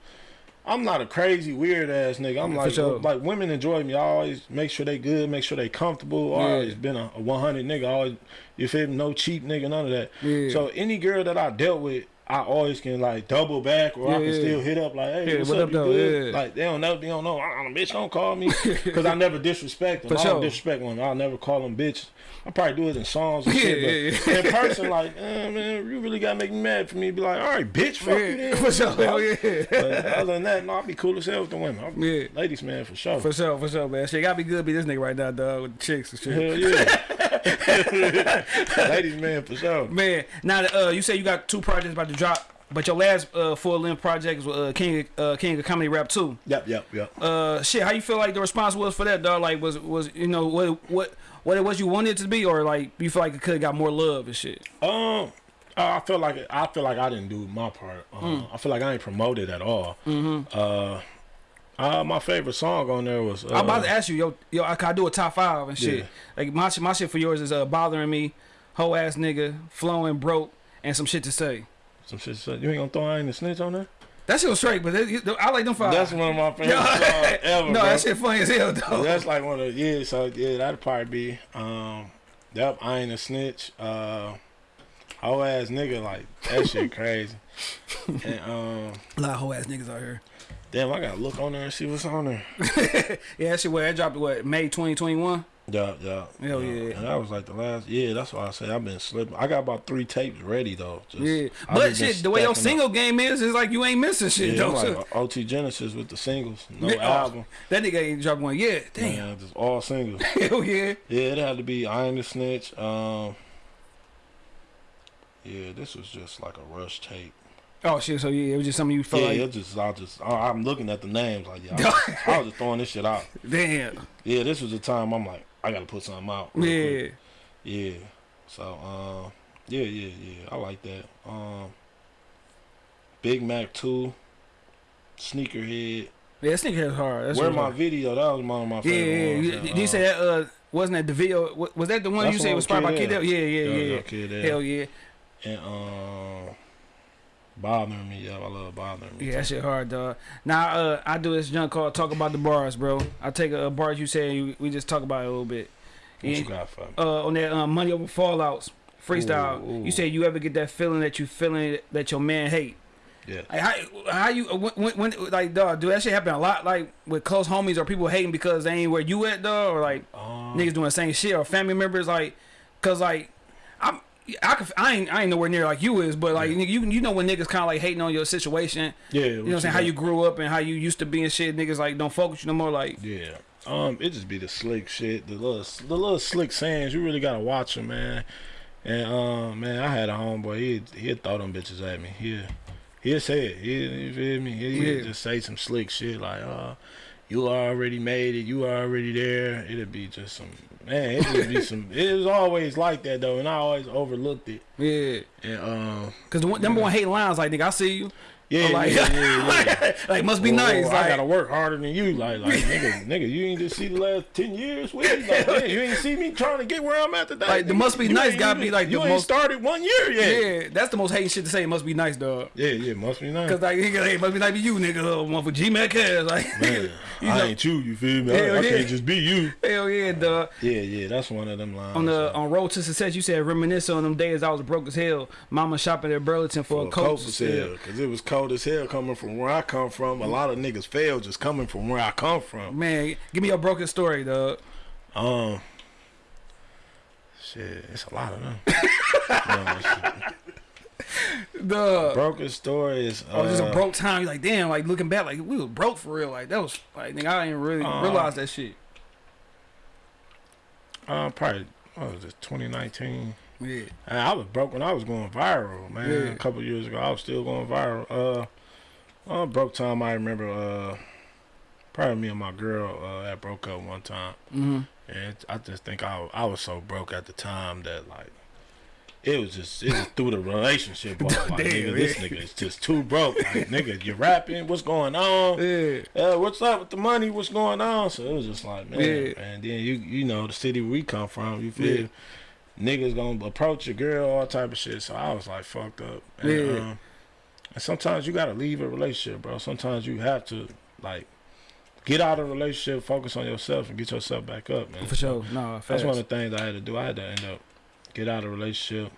I'm not a crazy weird ass nigga. I'm like, sure. like women enjoy me. I always make sure they good, make sure they comfortable. I Yeah. always been a, a 100 nigga. I always, you feel me? No cheap nigga, none of that. Yeah. So any girl that I dealt with. I always can like double back, or I can yeah. still hit up like, "Hey, Yeah, what's what up? up, you though? good?" Yeah. Like they don't know, they don't know. Uh, bitch, don't call me, because I never disrespect them. For I don't sure. disrespect one. I'll never call them bitch. I probably do it in songs and Yeah, shit, but yeah, in person, like, eh, man, you really gotta make me mad for me to be like, all right, bitch, fuck you then. for sure. Hell yeah. But other than that, no, I'll be cool as hell with the women. I'm Yeah. ladies, man, for sure. For sure, for sure, man. Shit, gotta be good be this nigga right now, dog, with the chicks and shit. Hell yeah. ladies, man, for sure. Man, now that, uh, you say you got two projects about to drop, but your last uh, full length project was uh, King uh, King of Comedy Rap 2. Yep, yep, yep. Uh, shit, how you feel like the response was for that, dog? Like, was was you know what what what it was you wanted it to be, or like you feel like it could have got more love and shit? Um, I feel like I feel like I didn't do my part. Uh, Mm. I feel like I ain't promoted at all. Mm-hmm. Uh, uh, my favorite song on there was. Uh, I'm about to ask you, yo, yo, I can I do a top five and shit. Yeah. Like my shit- my shit for yours is uh bothering me, whole ass nigga, flowing broke, and some shit to say. some shit. So you ain't gonna throw I ain't a snitch on there? That shit was straight, but I like them five. That's one of my favorite songs ever. no, bro. that shit funny as hell though. That's like one of the yeah. So yeah, that'd probably be um, yep. I ain't a snitch. Uh, whole ass nigga like that shit crazy. And um, a lot of whole ass niggas out here. Damn, I gotta look on there and see what's on there. Yeah, that shit. What that dropped? What May 2021? Yeah, yeah. Hell yeah. And that was like the last. Yeah, that's why I say I've been slipping. I got about three tapes ready though. Just, Yeah, but shit, the way your single game is, it's like you ain't missing shit Yeah, though. Like OT Genasis with the singles, no Yeah, oh, album. That nigga ain't dropped one yet. Damn. Man, just all singles. Hell yeah. Yeah, it had to be I Ain't a Snitch. Um, yeah, this was just like a rush tape. Oh shit. So yeah, it was just something you felt yeah, like. it just I just I, I'm looking at the names like yeah, I was, I was just throwing this shit out. Damn. Yeah, this was the time I'm like I gotta put something out. Yeah. quick. yeah. So um, yeah, yeah, yeah, I like that. Um, Big Mac two, Sneakerhead. Yeah, that sneakerhead hard. That's Where my hard. video? That was one of my favorite yeah. ones. You, and, did you uh, say that? Uh, wasn't that the video? Was that the one That's you said was inspired by Kid Kid L. L? Yeah, yeah, yeah, yeah. yeah, Hell yeah. and um, bothering me. Yeah, I love bothering me. Yeah, that shit hard, dog. Now, uh, I do this junk called Talk About the Bars, bro. I take a, a bars you say, we just talk about it a little bit. What Yeah. you got for me? Uh, on that um, Money Over Fallouts freestyle, Ooh, ooh. you said you ever get that feeling that you feeling that your man hate. Yeah. Like, how, how you, when, when, like, dog, do that shit happen a lot, like, with close homies or people hating because they ain't where you at, dog? Or, like, Um, niggas doing the same shit or family members like cause like I, could, I ain't I ain't nowhere near like you is but like nigga, you you know when niggas kind of like hating on your situation yeah. you know what I'm saying how you grew up and how you used to be and shit niggas like don't focus you no more like Yeah. Um, it just be the slick shit, the little, the little slick sayings. You really gotta watch them, man. And um, man, I had a homeboy. He he'd throw them bitches at me. He he'd say it. He you feel me? He'd Yeah. just say some slick shit like, uh, you already made it. You already there. It'll be just some man. It would be some. It was always like that though, and I always overlooked it. yeah And um, cause the one, number one hate lines like nigga I see you yeah, like, yeah, yeah, yeah. like must be Or- nice like I gotta work harder than you. Like, like nigga, nigga, you ain't just see the last ten years with me. Like, man, you ain't see me trying to get where I'm at today. Like, the must be You nice gotta be, like, you the ain't most- started one year yet. yeah that's the most hating shit to say it must be nice dog Yeah, yeah, must be nice. cause like nigga hey, must be nice to you nigga uh, one for G Mac like Man, I know- ain't you. You feel me? Hell I, I can't just be you. hell yeah dog Yeah, yeah, that's one of them lines. on the on road to success, you said reminisce on them days I was broke as hell. Mama shopping at Burlington for, for a coat. as hell, cause it was cold as hell coming from where I come from. A lot of niggas fail just coming from where I come from. Man, give me your broken story, dog. Um, shit, it's a lot of them. The Broken story is. oh, just a uh, broke time. You like, damn, like looking back, like we was broke for real. Like that was like, nigga, I didn't really Uh, realize that shit. Uh, probably what was it, 2019? Yeah, And I was broke when I was going viral, man. Yeah. A couple years ago, I was still going viral. Uh, uh broke time. I remember. Uh, probably me and my girl uh had broke up one time, mm-hmm. and I just think I I was so broke at the time that like. It was just it just through the relationship. Like, Damn, nigga, this nigga is just too broke. Like, nigga, you rapping? What's going on? yeah, uh, what's up with the money? What's going on? So it was just like, man, Yeah. and then you you know the city we come from, you feel Yeah. Niggas gonna approach your girl, all type of shit. So I was like fucked up. And, Yeah. um, and sometimes you gotta leave a relationship, bro. Sometimes you have to like get out of a relationship, focus on yourself, and get yourself back up, man. for sure. No, That's one of the things I had to do. I had to end up get out of a relationship,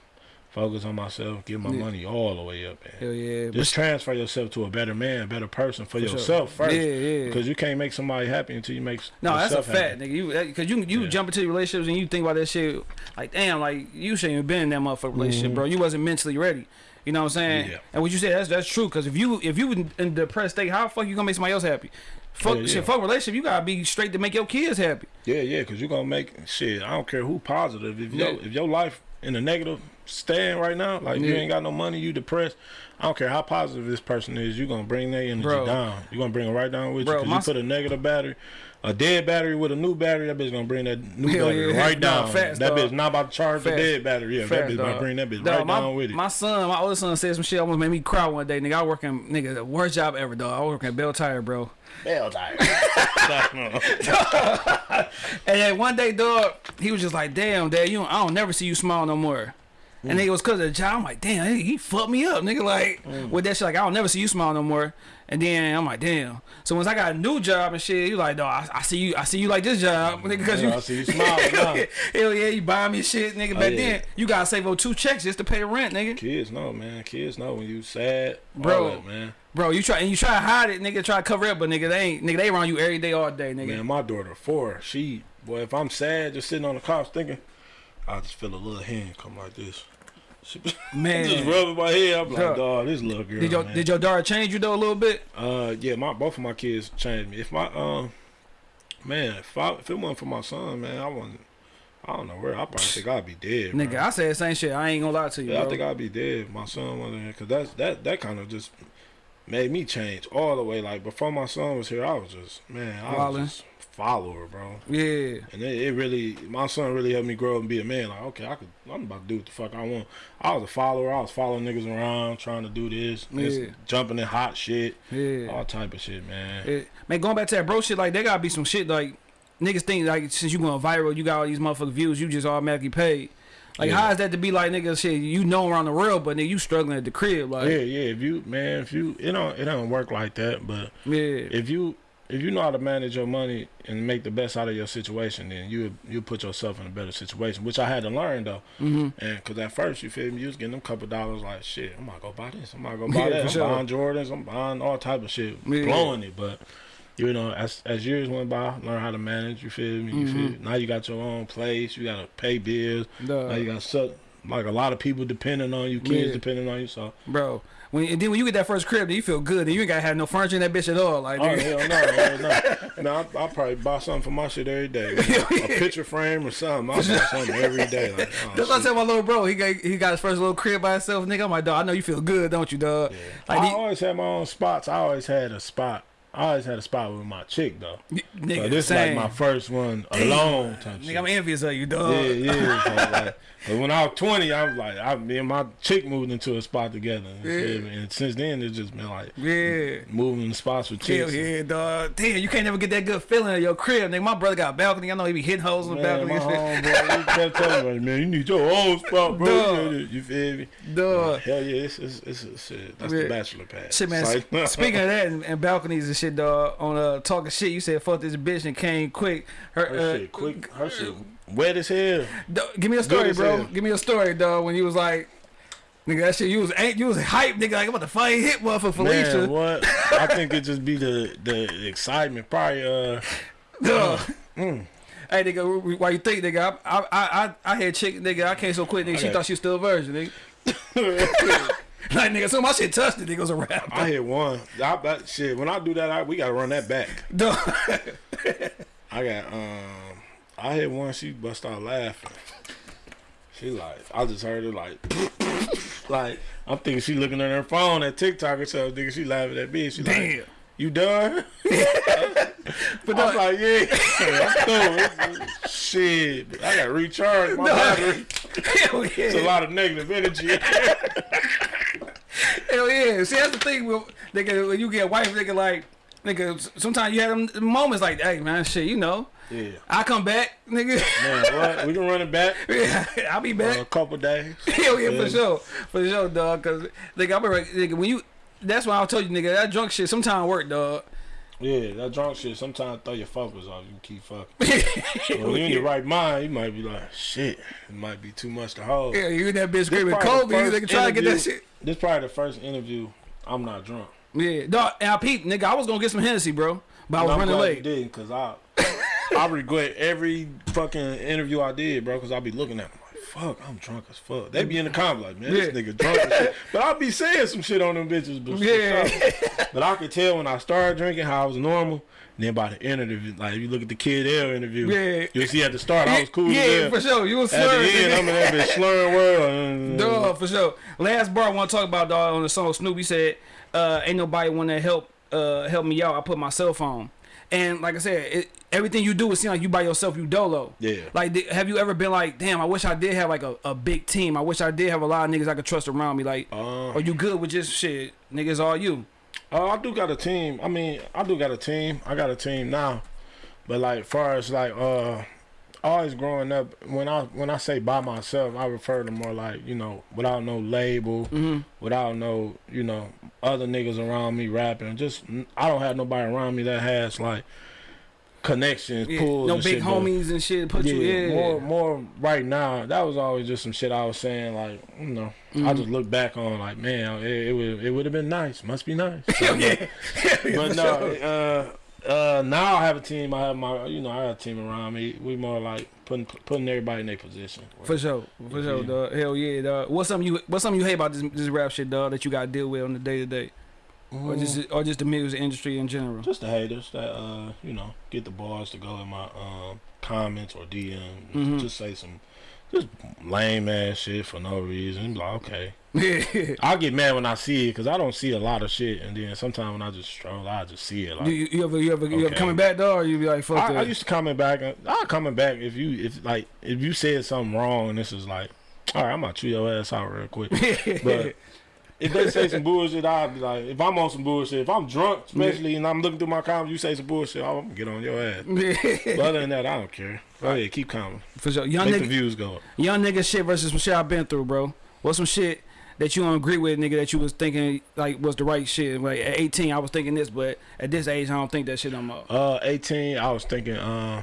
focus on myself, get my Yeah. money all the way up, man. Hell yeah, Just transfer yourself to a better man, a better person for, for sure. yourself first. Yeah, yeah. Because you can't make somebody happy until you make No, that's a fact, happy. nigga. You because you you Yeah. jump into relationships and you think about that shit like damn, like you shouldn't have been in that motherfucking relationship, Mhm. bro. You wasn't mentally ready. You know what I'm saying? Yeah. And what you said that's that's true. Because if you if you in, a depressed state, how the fuck you gonna make somebody else happy? Fuck Yeah, yeah. shit, fuck relationship. You gotta be straight to make your kids happy. Yeah, yeah, because you're gonna make shit. I don't care who positive. If your if your life in a negative stand right now, like you ain't got no money, you depressed. I don't care how positive this person is. you're gonna bring their energy Bro. down. You're gonna bring it right down with Bro, you. Cause my you put a negative battery, a dead battery with a new battery. That bitch gonna bring that new Hell battery yeah. right Nah, down. facts, that dog. bitch not about to charge the dead battery. Yeah, that bitch dog. gonna bring that bitch Dog, right my, down with it. My son, my older son said some shit almost made me cry one day. Nigga, I working nigga the worst job ever, dog. I work working at Belle Tire, bro. Belle Tire. And then one day, dog, he was just like, "Damn, dad, you, I don't never see you smile no more." And Mm. nigga was cause of the job. I'm like, "Damn, he, fucked me up, nigga." Like Mm. with that shit, like I don't never see you smile no more. And then I'm like, "Damn." So once I got a new job and shit, you like, "No, I, I see you, I see you like this job, nigga, cause Yeah, you." I see you smiling now. Hell yeah, you buy me shit, nigga. Oh, Back yeah. then, you gotta save up two checks just to pay the rent, nigga. Kids know, man. Kids know when you sad, Bro. That, man. Bro, you try and you try to hide it, nigga. Try to cover it, up, but nigga, they ain't nigga. They around you every day, all day, nigga. Man, my daughter four. She boy, if I'm sad, just sitting on the couch thinking, I just feel a little hand come like this. Man. just rubbing my head. I'm like, dog, this little girl. Did your man. did your daughter change you though a little bit? Uh, yeah, my both of my kids changed me. If my um, man, if I, if it wasn't for my son, man, I wouldn't. I don't know where. I probably think I'd be dead. Nigga, bro. I said the same shit. I ain't gonna lie to you, Yeah, I think I'd be dead if my son wasn't here. Cause that's that that kind of just made me change all the way. Like before my son was here, I was just man, I Wildin'. was just follower, bro. yeah. And it, it really, my son really helped me grow up and be a man. Like, okay, I could, I'm about to do what the fuck I want. I was a follower. I was following niggas around, trying to do this, this Yeah. jumping in hot shit, Yeah. all type of shit, man. It, man, going back to that bro shit, like there gotta be some shit like niggas think like since you going viral, you got all these motherfucking views, you just automatically paid. Like Yeah. how is that to be like nigga shit? You know around the world, but nigga you struggling at the crib, like yeah, yeah. If you, man, if you, it don't, it don't work like that. But yeah, if you, if you know how to manage your money and make the best out of your situation, then you you put yourself in a better situation. Which I had to learn though, mm-hmm. and because at first you feel me, you was getting them couple dollars like shit. I'm gonna go buy this. I'm gonna go buy Yeah, that. I'm sure. buying Jordans. I'm buying all type of shit, Yeah. blowing it. But you know, as as years went by, learn how to manage. You feel me? You Mhm. feel now you got your own place. You gotta pay bills. Duh. Now you got so, like a lot of people depending on you, kids Yeah. depending on you. So bro. When and then when you get that first crib, then you feel good, and you ain't gotta have no furniture in that bitch at all, like Oh hell no, hell no! no, I, I probably buy something for my shit every day. a picture frame or something. I buy something every day. Like, oh, That's what I tell my little bro. He got he got his first little crib by himself, nigga. I'm like, dog, I know you feel good, don't you, dog? Like, I he- always had my own spots. I always had a spot. I always had a spot with my chick though. nigga, So this same. like my first one alone type Nigga, shit. I'm envious of you, dog. yeah, yeah. So like, but when I was 20, I was like, I, me and my chick moved into a spot together. Yeah. And since then, it's just been like Yeah. moving in spots with Hell chicks. yeah, dog. Damn, you can't never get that good feeling in your crib, nigga. My brother got a balcony. I know he be hitting holes in the balcony. my homeboy, he kept telling me, man, you need your own spot, bro. Dog. You feel me? Dog. Hell yeah, it's, it's, it's, it's shit. That's Yeah. the bachelor pad. Shit, man. Like- speaking of that and, and balconies and shit, dog. On uh, talking shit, you said fuck this bitch and came quick. Her, her uh, shit quick, her shit wet as hell. dog, give me a story, bro. hell. Give me a story, dog. When you was like, nigga, that shit, you was ain't you was hype, nigga. Like I'm about to fight hit motherfucker Felicia. Man, what? I think it just be the the excitement. Probably uh, Dog. mm. Hey nigga, why you think nigga? I I I, I had chick nigga. I came so quick, nigga. She thought she was still a virgin, nigga. like nigga, so my shit touched it, nigga. Was a rap. I hit one. I, that shit. When I do that, I, we gotta run that back. I got um, I hit one. She bust out laughing. She like, I just heard her like, like I'm thinking she looking at her phone at TikTok or something. Nigga, she laughing at me. She like, Damn. you done? But I was like, yeah, I'm through. Shit, I got to recharge my No. battery. hell It's a lot of negative energy. Hell yeah. See, that's the thing, with, nigga. When you get a wife, nigga, like, nigga. Sometimes you have them moments like, hey man, shit, you know. yeah, I come back, nigga. man, what? We can run it back Yeah, I'll be uh, back. a couple days. Hell yeah, for sure, for sure, dog. Cause nigga, I'm remember, nigga, when you. That's why I told you, nigga, that drunk shit sometimes work, dog. Yeah, that drunk shit sometimes throw your focus off. You can keep fucking. When you in your right mind, you might be like, shit, it might be too much to hold. Yeah, you in that bitch screaming the Kobe, you first nigga try to get that shit. This probably the first interview. I'm not drunk. Yeah, dog. And I peeped, nigga. I was gonna get some Hennessy, bro, but I was running late. You didn't, cause I, I regret every fucking interview I did, bro. Cause I'll be looking at them fuck, I'm drunk as fuck. They be in the comments like, man, this nigga drunk as shit. But I'll be saying some shit on them bitches, but Yeah. yeah. But I could tell when I started drinking how I was normal. And then by the end of the, like, if you look at the Kid L interview, Yeah. you'll see at the start I was cool Yeah, for sure. You was slurring. At the end. I'm in that bitch slurring word. Dog, for sure. Last bar I want to talk about, dog, on the song Snoop, he said, uh, ain't nobody want to help uh, help me out. I put my cell phone. And like I said, it, everything you do, it seems like you by yourself, you dolo. Yeah. Like, have you ever been like, damn, I wish I did have like a, a big team. I wish I did have a lot of niggas I could trust around me. Like, Uh, are you good with just shit? Niggas, all you. Uh, I do got a team. I mean, I do got a team. I got a team now, but like far as like uh, always growing up, when I when I say by myself, I refer to more like you know without no label, Mm-hmm. without no you know other niggas around me rapping. Just I don't have nobody around me that has like connections, Yeah, pulls, no big shit, homies and shit. Put yeah, you yeah. more more right now. That was always just some shit I was saying. Like you know, Mm-hmm. I just look back on like, man, it, it would it would have been nice. Must be nice. So, yeah. but no, uh, uh, now I have a team. I have my, you know, I have a team around me. We more like putting putting everybody in their position. For sure, for sure, dog. Hell yeah, dog. What's something you What's something you hate about this this rap shit, dog? That you got to deal with on the day to day, or just or just the music industry in general. Just the haters that uh, you know, get the bars to go in my um comments or DM. Mhm. Just say some just lame ass shit for no reason. Like, okay. I get mad when I see it because I don't see a lot of shit, and then sometimes when I just stroll, I just see it. Like, you, you ever you ever you ever coming back, though, Or you be like, fuck I, that. I used to comment back. I coming back if you if like if you said something wrong and this is like, all right, I'm gonna chew your ass out real quick. But if they say some bullshit, I'll be like, if I'm on some bullshit, if I'm drunk, especially, and I'm looking through my comments, you say some bullshit, I'm gonna get on your ass. But other than that, I don't care. Go ahead, keep coming. for sure. Young Make the nigga, views go up. young nigga shit versus some shit I've been through, bro. What's some shit that you don't agree with, nigga? That you was thinking like was the right shit. Like at 18, I was thinking this, but at this age, I don't think that shit no more. Uh, 18, I was thinking, uh,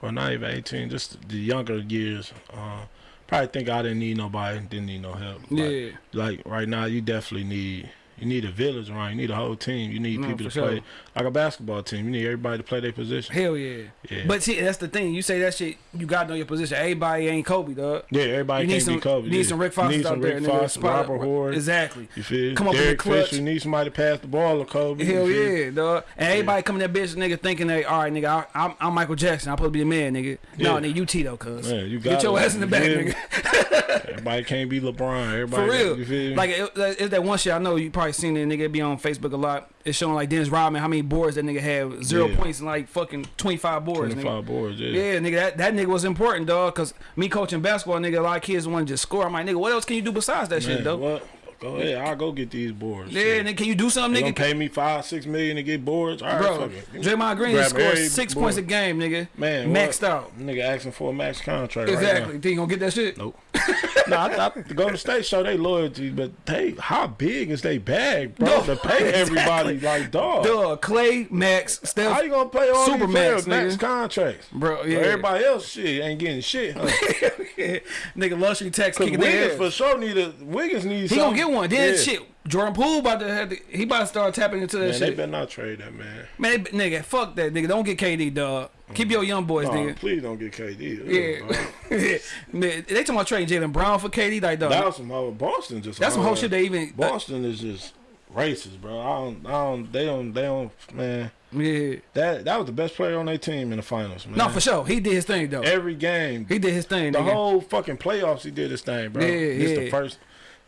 well, not even 18, just the younger years. Uh, probably think I didn't need nobody, didn't need no help. Like, Yeah, like right now you definitely need you need a village around you need a whole team you need No, people to play like a basketball team you need everybody to play their position hell yeah. yeah But see, that's the thing. You say that shit, you got to know your position. Everybody ain't Kobe, dog. yeah everybody You need can't some, be Kobe need yeah. some Rick Fox out some there, Rick Spot- Robert Horry Exactly. you feel Come up in the clutch. Fisher need somebody to pass the ball to Kobe you Hell yeah, dog. And everybody coming that bitch, nigga, thinking that, all right, nigga, I, I'm, I'm Michael Jackson. I'm supposed to be the man, nigga. No, Yeah. nigga, you Tito, cuz. Man, you Get got your it. ass in the back, nigga. everybody can't be LeBron everybody For real. you feel me? Like, it, it's that one shit I know you probably seen it, nigga, be on Facebook a lot. It's showing, like, Dennis Rodman, how many boards that nigga had. Zero Yeah. points and, like, fucking 25 boards, nigga. 25 boards yeah, Yeah, nigga, that, that nigga was important, dog. Cause me coaching basketball, nigga, a lot of kids want to just score. I'm like, nigga, what else can you do besides that Man, shit, though? what go ahead I'll go get these boards Yeah, Shit. nigga, can you do they something, gonna nigga? pay me five six million to get boards all right Bro, fuck it. Draymond Green scored six board. points a game, nigga. man maxed what? out. nigga asking for a max contract right now. Exactly. Think you gonna get that shit? Nope. no, I, I, the Golden State show they loyalty, but they how big is they bag, bro? No, to pay everybody like dog. Duh, Clay, Max, How you gonna play all Super these max, max contracts? bro. But Yeah, Everybody else shit ain't getting shit. Huh? nigga, luxury tax kicking Wiggins for sure need a Wiggins needs. He gonna something. Get one. Then Yeah. shit, Jordan Poole about to have to, he about to start tapping into that Man, they better not trade that man. Man, they, nigga, fuck that, nigga. Don't get KD, dog. Keep your young boys, No, nigga. please don't get KD. Yeah. Ugh, Man, they talking about trading Jaylen Brown for KD, like dog. that was some whole Boston just. that's some whole shit they even. Boston is just racist, bro. I don't, I don't, they don't, they don't, man. yeah. That that was the best player on their team in the finals, man. No, for sure. He did his thing though. Every game, He did his thing. the nigga. whole fucking playoffs, he did his thing, bro. Yeah, this yeah. the first.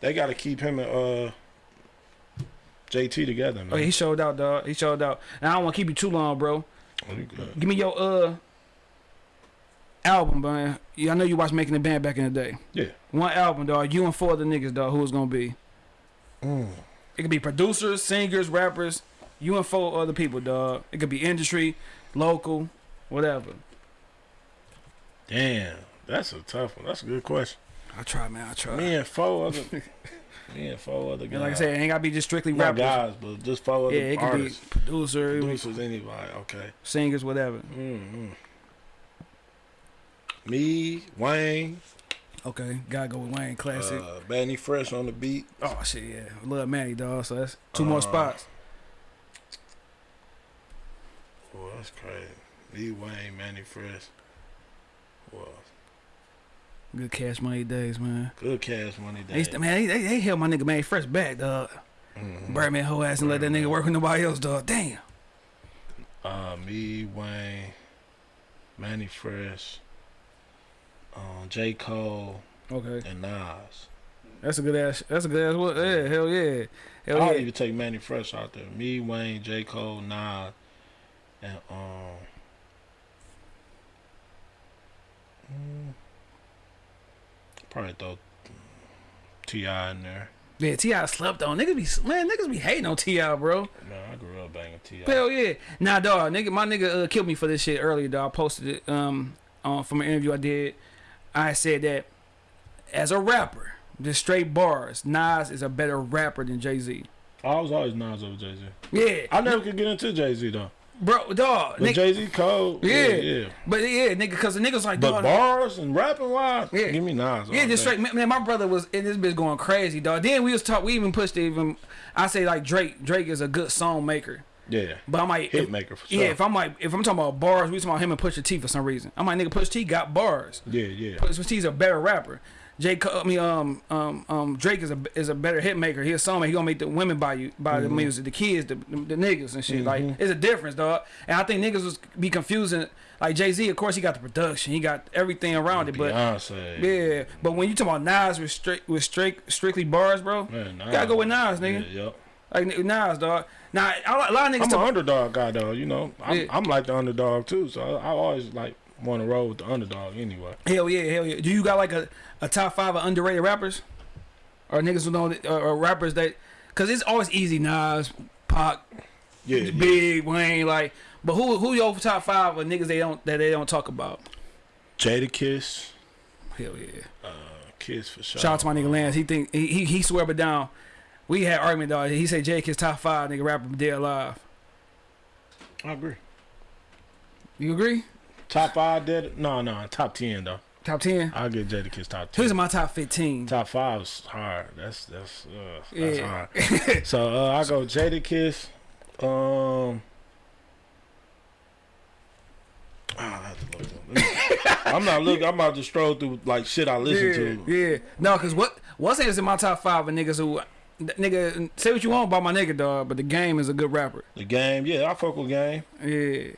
They got to keep him and uh, JT together, man. Oh, he showed out, dog. He showed out. And I don't want to keep you too long, bro. Oh. Give me your uh album, man. Yeah, I know you watched Making the Band back in the day. Yeah. One album, dog. You and four other niggas, dog. Who it's gonna be? Mm. It could be producers, singers, rappers. You and four other people, dog. It could be industry, local, whatever. Damn, that's a tough one. That's a good question. I try, man. I try. Me and four other, me and four other guys. and like I said, it ain't gotta be just strictly not rappers. guys, but just four other yeah, it could artists, be producer, it could be producers, anybody. Okay. singers, whatever. Mm-hmm. Me, Wayne, Okay, gotta go with Wayne Classic. uh, Manny Fresh on the beat. oh shit, yeah, love Manny, dog. So that's two more Uh, spots. Boy, that's crazy. Me, Wayne, Manny Fresh. Well, Good cash money days, man. good cash money They day. used to- man, they, they, they held my nigga man Fresh back, dog. Mhm. Birdman whole ass and let that nigga work with nobody else, dog. Damn. Uh, me, Wayne, Manny Fresh, um, J. Cole, Okay, and Nas. that's a good ass. That's a good ass. What? Yeah, hell yeah, hell I'll yeah. even take Manny Fresh out there. Me, Wayne, J. Cole, Nas, and um. mm, Probably throw T.I. in there. Yeah, T.I. slept on. Niggas be man, niggas be hating on T.I., bro. Man, I grew up banging T.I. Hell yeah. Nah, dog, nigga, my nigga uh, killed me for this shit earlier, dog. I posted it um uh, from an interview I did. I said that as a rapper, just straight bars, Nas is a better rapper than Jay Z. I was always Nas over Jay Z. Yeah, I never could get into Jay Z though. Bro, dog. But nigga, Jay Z cold. yeah, Yeah, yeah. But yeah, nigga, cause the niggas like, But bars and rapping wise, Yeah. give me Nas. Yeah, just straight. Man, my brother was in this bitch going crazy, dog. Then we was talk. We even pushed even. I say like Drake. Drake is a good song maker. Yeah. But I'm like, Hit if- maker for Yeah, sure. if I'm like, if I'm talking about bars, we talking about him and Pusha T for some reason. I'm like, nigga, Pusha T got bars. Yeah, yeah. Pusha T's a better rapper. Jay, I mean, um, um, um, Drake is a is a better hit maker. He a song He gonna make the women buy you buy the music, the kids, the, the niggas and shit. Like, it's a difference, dog. And I think niggas was be confusing. Like Jay Z, of course, he got the production, he got everything around it, but. Beyonce. Yeah, but when you talk about Nas with strict with strict strictly bars, bro, Man, Nas. you gotta go with Nas, nigga. Yeah, yep. Like Nas, dog. Now a lot- of niggas I'm an underdog guy though, you know. I'm, Yeah. I'm like the underdog too, so I, I always like want to roll with the underdog anyway. hell yeah, hell yeah. Do you got like a, a top five of underrated rappers, or niggas who know that- or, or rappers that? Cause it's always easy. Nas, Pac, Yeah, yeah. Big Wayne, like. But who who your top five of niggas they don't that they don't talk about? Jadakiss, Hell yeah. uh, Kiss for sure. Shout out to my nigga Lance. He think he he, he swear but down. We had argument dog. He said Jake his top five nigga rapper dead alive. I agree. You agree? Top five did no no top ten though. Top ten. I'll get Jadakiss top ten. Who's in my top fifteen? Top five is hard. That's that's uh, that's Yeah. hard. so uh, I go Jadakiss. Um, I have to look. I'm not looking. I'm about to stroll through like shit I listen yeah, to. yeah. No, cause what what's is in my top five of niggas who nigga say what you want about my nigga dog, but the game is a good rapper. The game, yeah, I fuck with game. Yeah.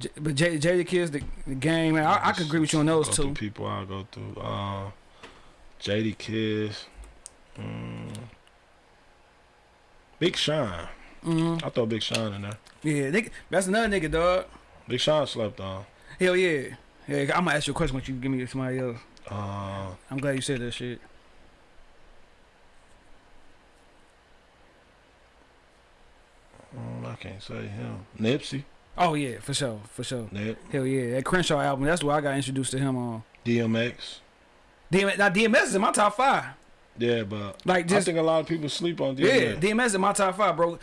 J- But J Jadakiss, the, the game, man, I, I could agree with you on those two. people I'll go through. Uh, JD Kiss. Mm, Big Sean. hmm I throw Big Sean in there. Yeah, nigga, that's another nigga, dog. Big Sean slept on. Hell yeah. Yeah, I'm gonna ask you a question once you give me somebody else. Uh, I'm glad you said that shit. mm, I can't say him. Nipsey. Oh yeah, for sure, for sure. Hell yeah, that Crenshaw album. That's where I got introduced to him on. DMX. DMX, now DMX is in my top five. Yeah, but Like I just think a lot of people sleep on yeah, DMX. Is in my top five, bro.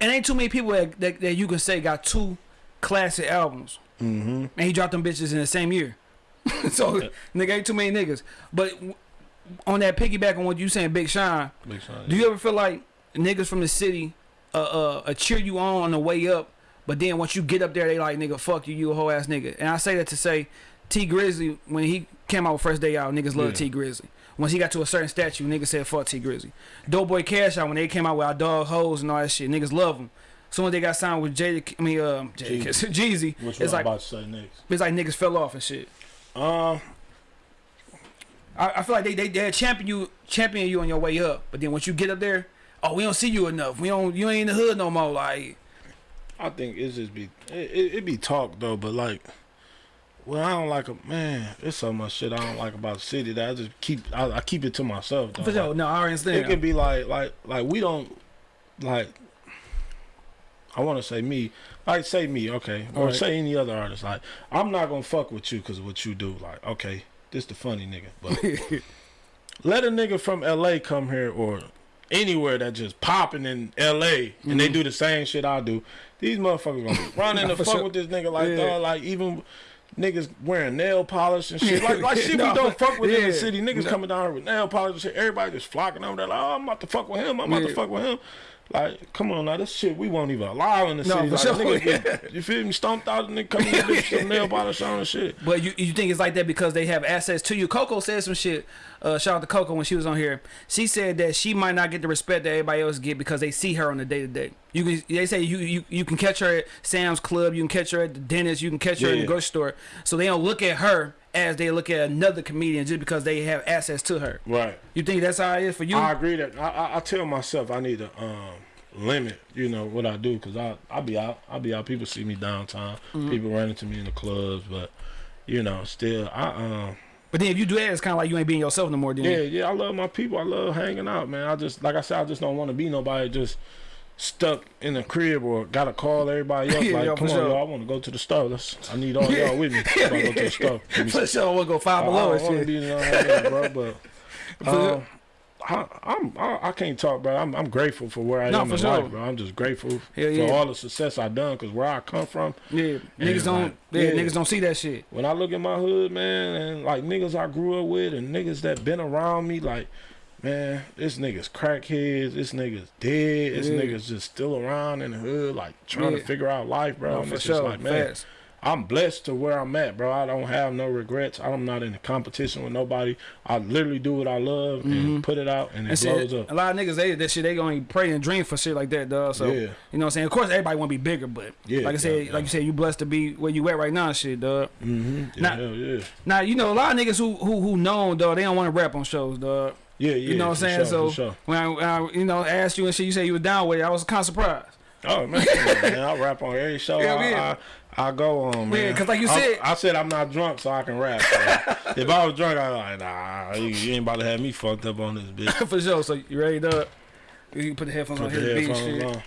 And ain't too many people that, that, that you can say got two classic albums. mm-hmm. and he dropped them bitches in the same year. so nigga ain't too many niggas. But on that piggyback on what you saying, Big Sean, Big Sean. do you ever feel like niggas from the city uh, uh, uh cheer you on on the way up, but then once you get up there, they like nigga fuck you, you a whole ass nigga. And I say that to say, Tee Grizzley when he came out with first day out, niggas love Yeah. Tee Grizzley. Once he got to a certain statue, niggas said fuck Tee Grizzley. Doughboy Cash out when they came out with our dog hoes and all that shit, niggas love him. So when they got signed with Jada, I mean, um, Jeezy, Which it's like about to say next? it's like niggas fell off and shit. Um, I, I feel like they they they champion you champion you on your way up, but then once you get up there, oh we don't see you enough. We don't you ain't in the hood no more. Like I think it's just be it, it, it be talk though, but like, well, I don't like a man. It's so much shit I don't like about the city that I just keep I, I keep it to myself. Though. for sure, Like, no, I understand. it could be like like like we don't like. I want to say me, like say me, okay, or Alright. say any other artist. Like I'm not gonna fuck with you because of what you do. Like okay, this the funny nigga, but let a nigga from LA come here or anywhere that just popping in LA and they mm-hmm. do the same shit I do. These motherfuckers gonna be running to For fuck sure. with this nigga like Yeah. dog, like even niggas wearing nail polish and shit. Like like shit No, we don't fuck with in the city. Niggas No. coming down here with nail polish and shit. Everybody just flocking over there like, oh, I'm about to fuck with him. I'm about Yeah. to fuck with him. Like, come on now, this shit we won't even allow in the No, city. Like, sure, niggas yeah. you feel me? Stomped out and they coming in with some nail polish on and shit. But you you think it's like that because they have access to you? Coco said some shit. Uh, shout out to Coco when she was on here. She said that she might not get the respect that everybody else get because they see her on the day to day. You can they say you, you you can catch her at Sam's Club, you can catch her at the dentist, you can catch her in the grocery store. So they don't look at her as they look at another comedian just because they have access to her. Right. You think that's how it is for you? I agree that I, I, I tell myself I need to um, limit, you know, what I do because I I be out, I be out. People see me downtown. Mm-hmm. People run into me in the clubs, but you know, still I um but then if you do that, it's kind of like you ain't being yourself no more. Then yeah yeah I love my people. I love hanging out, man. I just like I said, I just don't want to be nobody just stuck in a crib or gotta call everybody else. Yeah, Like, yeah, come on, sure. y'all, I want to go to the store. Let's. I need all y'all with me. About to go to the store. For sure, we'll go I, five I below don't want to be there, bro. But um, I, I'm I, I can't talk, bro. I'm I'm grateful for where I No, am in sure. life, bro. I'm just grateful Hell for all the success I done. Cause where I come from, Yeah, niggas don't. like- yeah, yeah. niggas don't see that shit. when I look at my hood, man, and like niggas I grew up with and niggas that been around me, like, man, this niggas crackheads, this niggas dead, this Yeah. niggas just still around in the hood, like trying Yeah. to figure out life, bro. No, and for it's just sure. like, man, Facts. I'm blessed to where I'm at, bro. I don't have no regrets. I'm not in a competition with nobody. I literally do what I love and mm-hmm. put it out, and it And blows up. a lot of niggas they that shit they gonna pray and dream for shit like that, dog. So Yeah. you know what I'm saying. Of course, everybody want to be bigger, but Yeah, like I said, yeah, like you said, you blessed to be where you at right now, and shit, dog. Nah. Mm-hmm. hell yeah. Now you know a lot of niggas who who who known, dog. They don't want to rap on shows, dog. Yeah, yeah. You know what I'm saying? Sure, so sure. when I, when I you know asked you and shit, you said you were down with it. I was kind of surprised. Oh man, on, man, I rap on every show Hell I, yeah. I, I go on, man. Cause like you I- said- I, said I'm not drunk, so I can rap. if I was drunk, I'd like, nah, you, you ain't about to have me fucked up on this bitch. for sure. So you ready, dog? You put the headphones on, Put hit the the beat, on.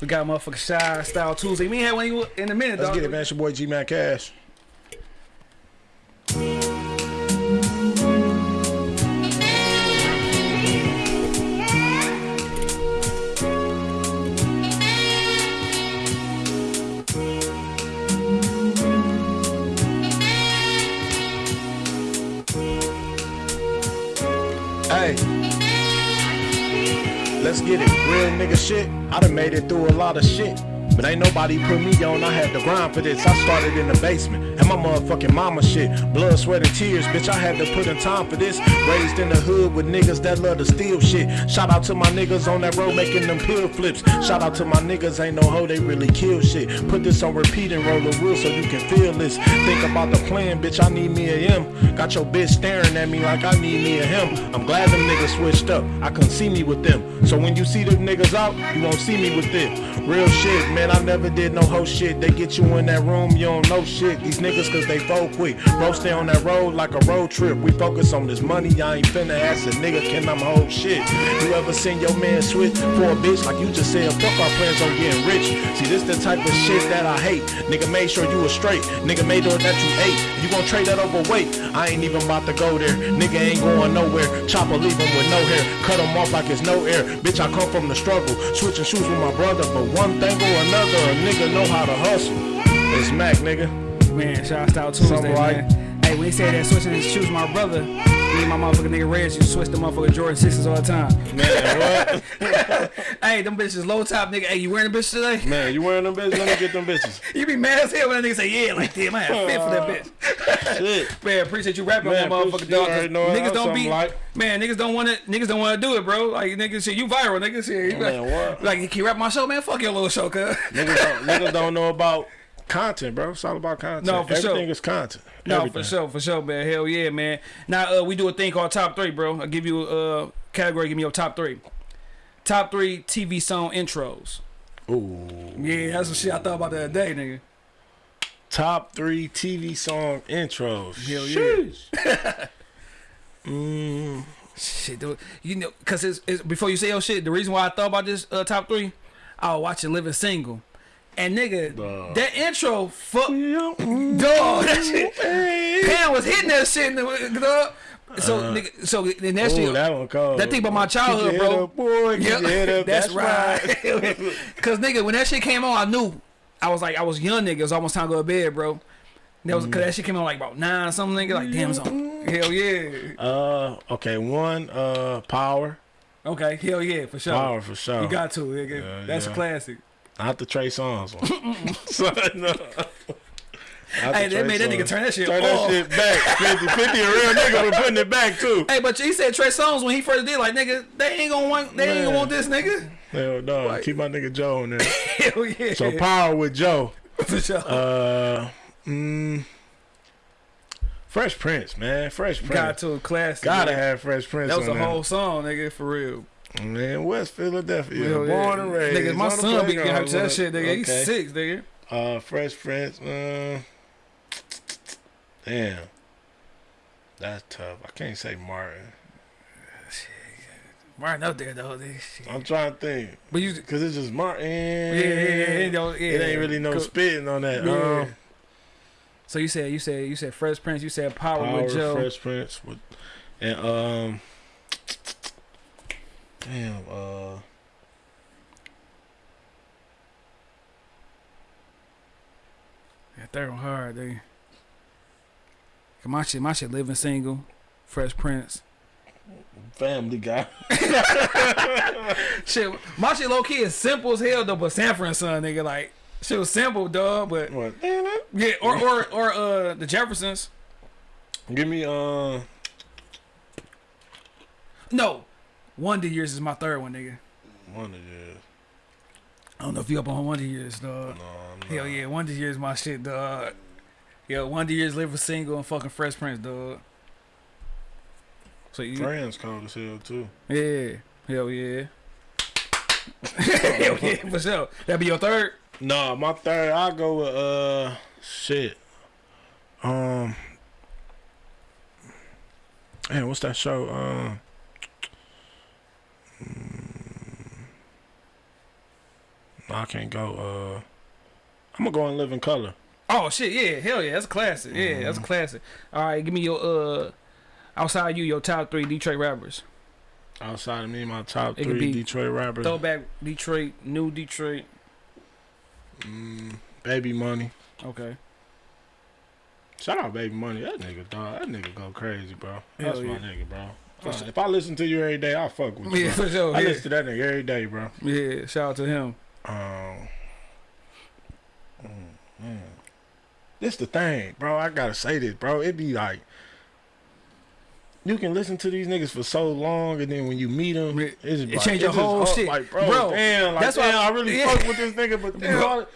We got motherfucking shy style Tuesday. We ain't had one you in a minute, Let's dog. get it, man. It's your boy G Mac Cash. Let's get it. Real nigga shit. I done made it through a lot of shit. But ain't nobody put me on. I had to grind for this. I started in the basement. And my motherfucking mama shit. Blood, sweat, and tears. Bitch, I had to put in time for this. Raised in the hood with niggas that love to steal shit. Shout out to my niggas on that road making them pill flips. Shout out to my niggas, ain't no hoe, they really kill shit. Put this on repeat and roll the wheel so you can feel this. Think about the plan, bitch, I need me a him. Got your bitch staring at me like I need me a him. I'm glad them niggas switched up. I couldn't see me with them. So when you see them niggas out, you won't see me with them. Real shit, man, I never did no hoe shit. They get you in that room, you don't know shit. These niggas cause they fold quick. Bro, stay on that road like a road trip. We focus on this money, I ain't finna ask a nigga, can I'm hold shit. You ever seen your man switch for a bitch like you just said, fuck our plans on getting rich. See, this the type of shit that I hate. Nigga made sure you was straight. Nigga made sure that you ate. You gon' trade that overweight. I ain't even about to go there. Nigga ain't going nowhere. Chopper leave him with no hair. Cut him off like it's no air. Bitch, I come from the struggle. Switching shoes with my brother. But one thing or another, a nigga know how to hustle. It's Mac, nigga. Man, shout out Tuesday, Something right. man. Hey, when he said that switching his shoes, my brother, me and my motherfucking nigga Reds, you switch the motherfucking Jordan 6s all the time. Man, what? hey, them bitches low top, nigga. Hey, you wearing the bitch today? Man, you wearing them bitches? Let me get them bitches. You be mad as hell when that nigga say, yeah, like, damn, I had fit for that uh, bitch. Shit. Man, appreciate you rapping Man, on that motherfucking dog. you 'cause already know Niggas don't be, like- man, niggas don't want to, niggas don't want to do it, bro. Like, niggas shit, you viral, niggas shit. You Man, like, what? like, can you rap my show, man? Fuck your little show, cuz. Niggas don't, niggas don't know about content, bro. It's all about content. No, for Everything sure. is content. No, Everything. for sure, for sure, man. Hell yeah, man. Now uh, we do a thing called top three, bro. I'll give you a uh, category. Give me your top three. Top three TV song intros. Ooh. Yeah, that's some shit I thought about the other day, nigga. Top three TV song intros. Hell yeah. Mm, Shit, dude. You know, cause it's, it's before you say your shit. The reason why I thought about this uh, top three, I was watching Living Single, and nigga, Dog. that intro, fuck, dog, that shit. Pam was hitting that shit, in the- dog. So, nigga, so then that Ooh, shit. that one cold. That thing about my childhood, bro. head up, boy. Yep, up. that's, That's, right. Cause nigga, when that shit came on, I knew. I was like, I was young, nigga. It was almost time to go to bed, bro. That was cause that shit came on like about nine or something, nigga. Like damn, it's on. Hell yeah. Uh, okay, one, uh, power. Okay, hell yeah, for sure. Power for sure. You got to, nigga. Yeah, That's yeah. a classic. Not the Trey Songz one. Son, no. Not the Hey, they Trey made that nigga turn that shit Turn off. that shit back. 50, 50 a real nigga for putting it back too. Hey, but he said Trey Songz when he first did, like nigga, they ain't gonna want, they ain't gonna want this nigga. Hell no. Right. Keep my nigga Joe in there. Hell yeah. So power with Joe. for sure. Uh, mm, Fresh Prince, man. Fresh Prince. got to a classic. Gotta nigga. have Fresh Prince. That was on a whole song, nigga, for real. Man, West Philadelphia. Hell born yeah. and raised. Nigga, my son be getting hyped to that shit, nigga. He's six, nigga. Uh, Fresh Prince. Uh, damn. That's tough. I can't say Martin. Martin up there though. I'm trying to think. But you, Because it's just Martin. yeah, yeah, yeah, yeah, yeah. It ain't really no spitting on that. Yeah. Um, So you said you said you said Fresh Prince. You said Power, Power, with Joe. Fresh Prince. With, and, um, damn. Uh, That third one hard, they. My shit, my shit, living single, Fresh Prince. Family Guy. Shit, my shit low key is simple as hell though, but Sanford and Son, nigga, like shit was simple, dog. But what? Yeah, or or or uh the Jeffersons. Give me uh. No, Wonder Years is my third one, nigga. One of you. I don't know if you up on Wonder Years, dog. No, I'm Hell yeah, Wonder Years my shit, dog. Yo, Wonder Years living single and fucking Fresh Prince, dog. So you, Friends cold as hell too. yeah, hell yeah. hell yeah, for sure. That be your third. No, my third, I go with uh shit. Um, man, what's that show? Um, no, I can't go. Uh, I'm gonna go and live in color. Oh shit, yeah, hell yeah, that's a classic. Yeah, that's a classic. All right, give me your uh, outside you, your top three Detroit rappers. Outside of me, my top It three Detroit rappers: Throwback Detroit, new Detroit. mm, Baby Money. Okay. Shout out Baby Money. That nigga, dog. That nigga go crazy, bro. That's Hell my yeah. nigga, bro. Uh, if I listen to you every day, I fuck with you. Yeah, bro. for sure. I Yeah. listen to that nigga every day, bro. yeah, shout out to him. Um, mm. This the thing, bro. I gotta say this, bro. It be like you can listen to these niggas for so long, and then when you meet them, It- it's it like, change your whole up, shit. Like, bro, Bro, damn, like, that's why- I really yeah. fuck with this nigga, but damn,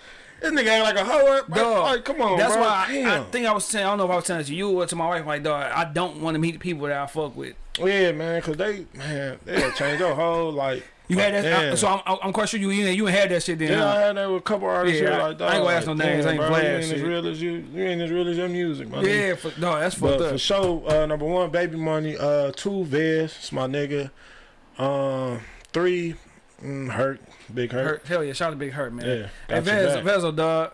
this nigga ain't like a hoe. Dog, Like, come on, That's bro. why I, I think I was saying I don't know if I was telling it to you or to my wife like dog I don't want to meet the people that I fuck with. Yeah, man, cause they, man, they'll change your whole like. You had that. I, so I'm, I'm quite sure you you ain't, you ain't had that shit then. Yeah, huh? I had that with a couple artists Yeah, here, I- like I ain't gonna ask no names, damn, I ain't bro, you ain't as real as you. You ain't as real as your music, man. Yeah, for, no, that's fucked for up. sure, uh, number one, Baby Money. Uh, two, Veeze, it's my nigga. Um, three, mm, Hurt, Big Hurt. Hurt, hell yeah, shout out to Big Hurt, man. Yeah, hey, Veeze. Vezo, dog.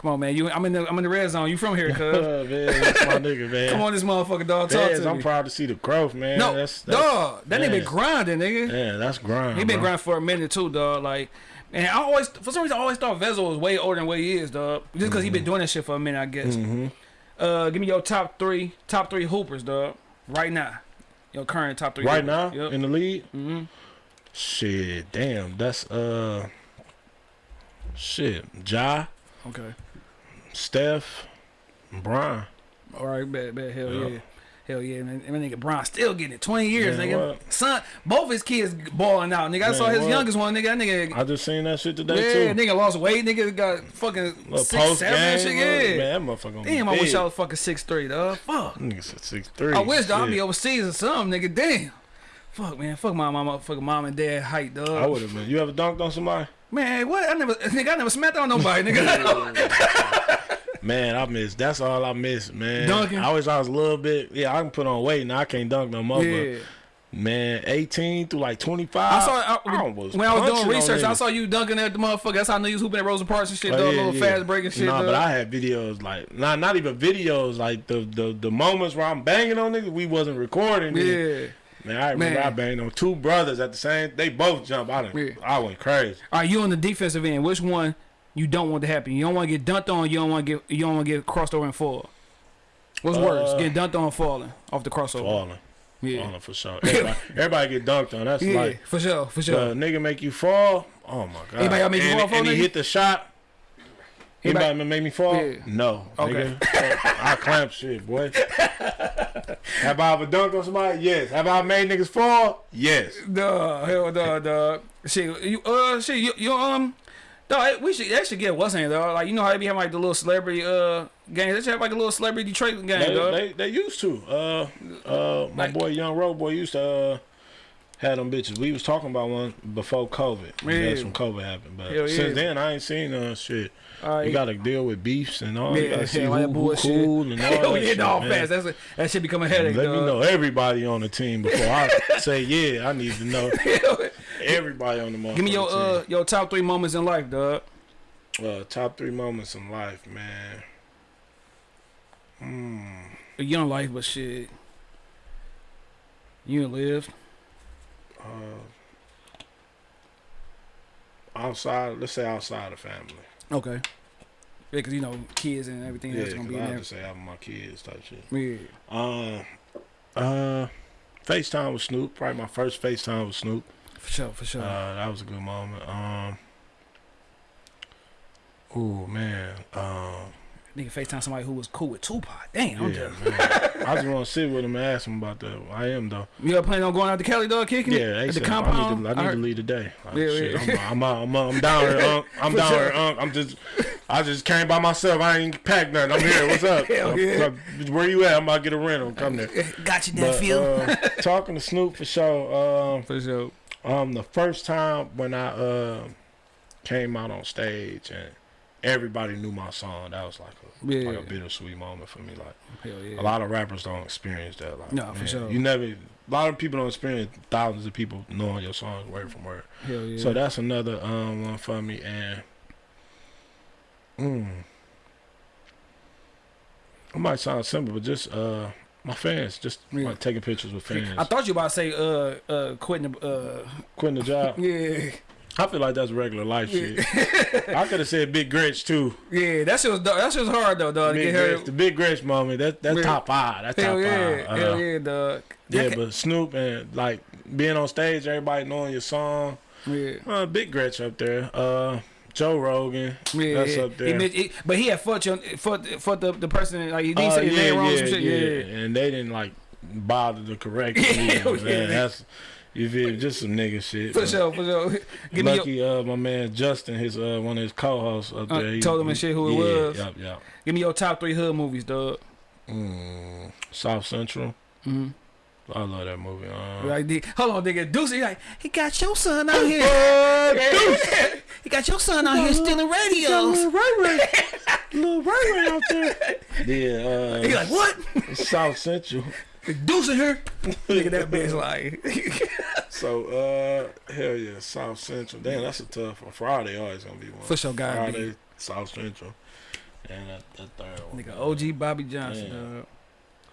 Come on, man. You, I'm in the, I'm in the red zone. You from here, cuz? That's my nigga, man. Come on, this motherfucker, dog. Talk Veeze, to I'm me. proud to see the growth, man. No, that's, that's dog. That nigga been grinding, nigga. Yeah, that's grind. He been bro. grinding for a minute too, dog. Like, and I always, for some reason, I always thought Vezo was way older than what he is, dog. Just because he Mm-hmm. been doing that shit for a minute, I guess. hmm Uh, give me your top three, top three hoopers, dog. Right now, your current top three. Right now, Yep. in the league, hmm shit, damn, that's uh, shit, Ja, Okay. Steph, Brian. All right, bad, bad. Hell Yeah. yeah. Hell yeah, man. And that nigga Brian still getting it. 20 years, nigga. what? Son, both his kids balling out, nigga. I Man, saw his what? youngest one, nigga. That nigga. I just seen that shit today yeah, too. nigga lost weight. Nigga got fucking Little six, seven, shit. Yeah. man, that motherfucker. Damn, I wish. I was fucking six three, dog. Fuck. Nigga six three. I wish I'd be overseas or something, nigga. Damn. Fuck, man. Fuck my mama, fucking mom and dad height, dog. I would have been. You ever dunked on somebody? Man, what? I never, nigga, I never smacked on nobody, nigga. Man, I miss. That's all I miss, man. Dunking? I wish I was a little bit. Yeah, I can put on weight now. I can't dunk no more. yeah. But man, eighteen through like twenty five. I saw I, when I was doing research. I saw you dunking at the motherfucker. That's how I knew you was hooping at Rosa Parks and shit, Oh, doing yeah, little yeah. fast breaking shit. Nah, dog. but I had videos like not not even videos like the the the moments where I'm banging on niggas. We wasn't recording. it. Man, I remember Man. I banged on two brothers at the same. They both jumped. I. Yeah. I went crazy. All right, you on the defensive end. Which one you don't want to happen? You don't want to get dunked on. You don't want to get. You don't want to get crossed over and fall. What's worse, Uh, getting dunked on falling off the crossover? Falling, Yeah, falling for sure. Everybody, everybody get dunked on. That's yeah, like for sure, for the sure. nigga make you fall. Oh my god. Anybody make you and, fall for a and he hit the shot. Anybody- Anybody, make me fall? Yeah. No. Okay. Nigga. I clamp shit, boy. Have I ever dunked on somebody? Yes. Have I made niggas fall? Yes. Duh, hell, duh, duh. Shit, you, uh, shit, you, you um, dog, we should, that should get what's name, dog. Like, you know how they be having like the little celebrity, uh, games. They should have like a little celebrity Detroit game, They, dog. they, they used to. Uh, uh, my Like- boy, Young Road Boy, used to uh, had them bitches. We was talking about one before COVID. Yeah. That's when COVID happened. But Hell yeah. since then, I ain't seen uh shit. Right. You got to deal with beefs and all. Yeah, who, all that bullshit. cool and all Hell that yeah, shit, dog, man. fast. That's a, that should become a headache, Let dog. me know everybody on the team before I say yeah. I need to know everybody on the Give me your uh your top three moments in life, dog. Uh, top three moments in life, man. Hmm. A young life, but shit. You lived. Uh, outside, let's say outside of family. Okay. Yeah, because you know kids and everything Yeah, else gonna be I in have there. to say having my kids type shit. Yeah. Um, uh, FaceTime with Snoop. Probably my first FaceTime with Snoop. For sure, for sure. Uh, that was a good moment. Um, oh man. Um, Nigga FaceTime somebody who was cool with Tupac. Damn, I'm yeah, just. I just want to sit with him and ask him about that. I am though. You ever planning on going out to Cali dog kicking it? Yeah, At the compound. I need to, I need heard- to leave today. Like, Yeah, shit, yeah. I'm, I'm, I'm, I'm down here, Unc. I'm down sure. here, Unc. I'm just, I just came by myself. I ain't packed nothing. I'm here. What's up? Hell I'm- yeah. I'm- Where you at? I'm about to get a rental. Come there. Got you, But, nephew. uh, talking to Snoop for sure. Um, for sure. um, the first time when I uh, came out on stage and everybody knew my song, that was like a Yeah. like a bittersweet moment for me. Like Hell yeah. a lot of rappers don't experience that. Like, No, for sure. You never. A lot of people don't experience thousands of people knowing your songs word from word. Hell yeah. So that's another um one for me. And mm, it might sound simple, but just uh my fans, just Yeah. like taking pictures with fans, I thought you about to say uh uh quitting the uh quitting the job. yeah I feel like that's regular life Yeah. shit. I could have said Big Gretch too. yeah that shit was dog- that shit was hard though dog Big Gretch, the Big Gretch moment. That that's Yeah. top five. That's hell top yeah five. hell Uh, yeah dog yeah, but Snoop and like being on stage, everybody knowing your song. yeah Uh, Big Gretch up there. Uh, Joe Rogan. yeah, That's yeah. up there. He, he- but he had fucked fucked, fucked the, the person like he didn't Uh, say his name wrong or some shit. Yeah, And they didn't like bother to correct Yeah, me. yeah. That's you feel just some nigga shit. for man. sure for sure. Give me your, Lucky, uh, my man Justin, his uh, one of his co-hosts up Uh, there. he- told him and shit who it yeah, was. Yep, yep. give me your top three hood movies, dog. Mm, South Central. Mm-hmm. I love that movie. Um, Like, the- hold on, nigga. Deuce, he like, he got your son out here. Uh, he got your son out here stealing radios. Little Ray Ray, little Ray Ray out there. Yeah, He uh, like, what? South Central. Deuce in here? nigga, that bitch like. So, uh, hell yeah, South Central. Damn, that's a tough one. Friday always gonna be one. For sure, be. Friday, South Central, and that, that third one. nigga, OG Bobby Johnson, dog.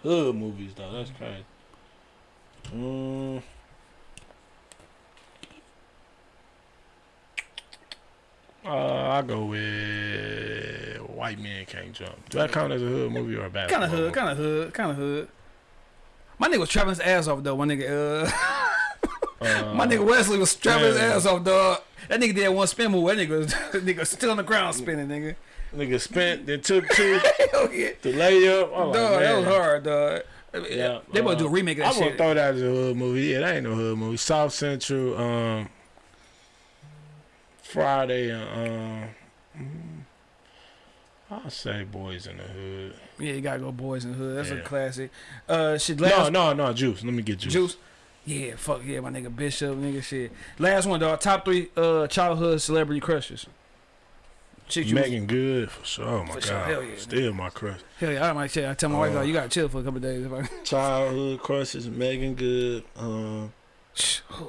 Hood movies though, that's crazy. Mm. Uh, I go with White Men Can't Jump. Do that count as a hood movie or a bad? Kind of hood, kind of hood, kind of hood. My nigga was trapping his ass off, though. My nigga, uh, Uh, my nigga Wesley was trapping his ass off, dog. That nigga did one spin move. That nigga was, that nigga was still on the ground spinning, nigga. nigga spent, then took two Hell yeah. to lay up. Dog, that was hard, dog. Yeah, they about to do a uh, remake of I'm that gonna throw that as a hood movie. Yeah, that ain't no hood movie. South Central, um, Friday, um, I'll say Boys in the Hood. Yeah, you gotta go Boys in the Hood. That's a classic. Uh, shit. No, Last no, no, Juice. Let me get Juice. Juice. Yeah, fuck yeah, my nigga Bishop, nigga shit. Last one, dog. Top three uh childhood celebrity crushes. Shit, you was- Meagan Good for sure. Oh my For god, sure, hell yeah. still my crush. hell yeah, I might say I tell my wife, Uh, like, you gotta chill for a couple days. If I, Childhood crushes, Meagan Good, um,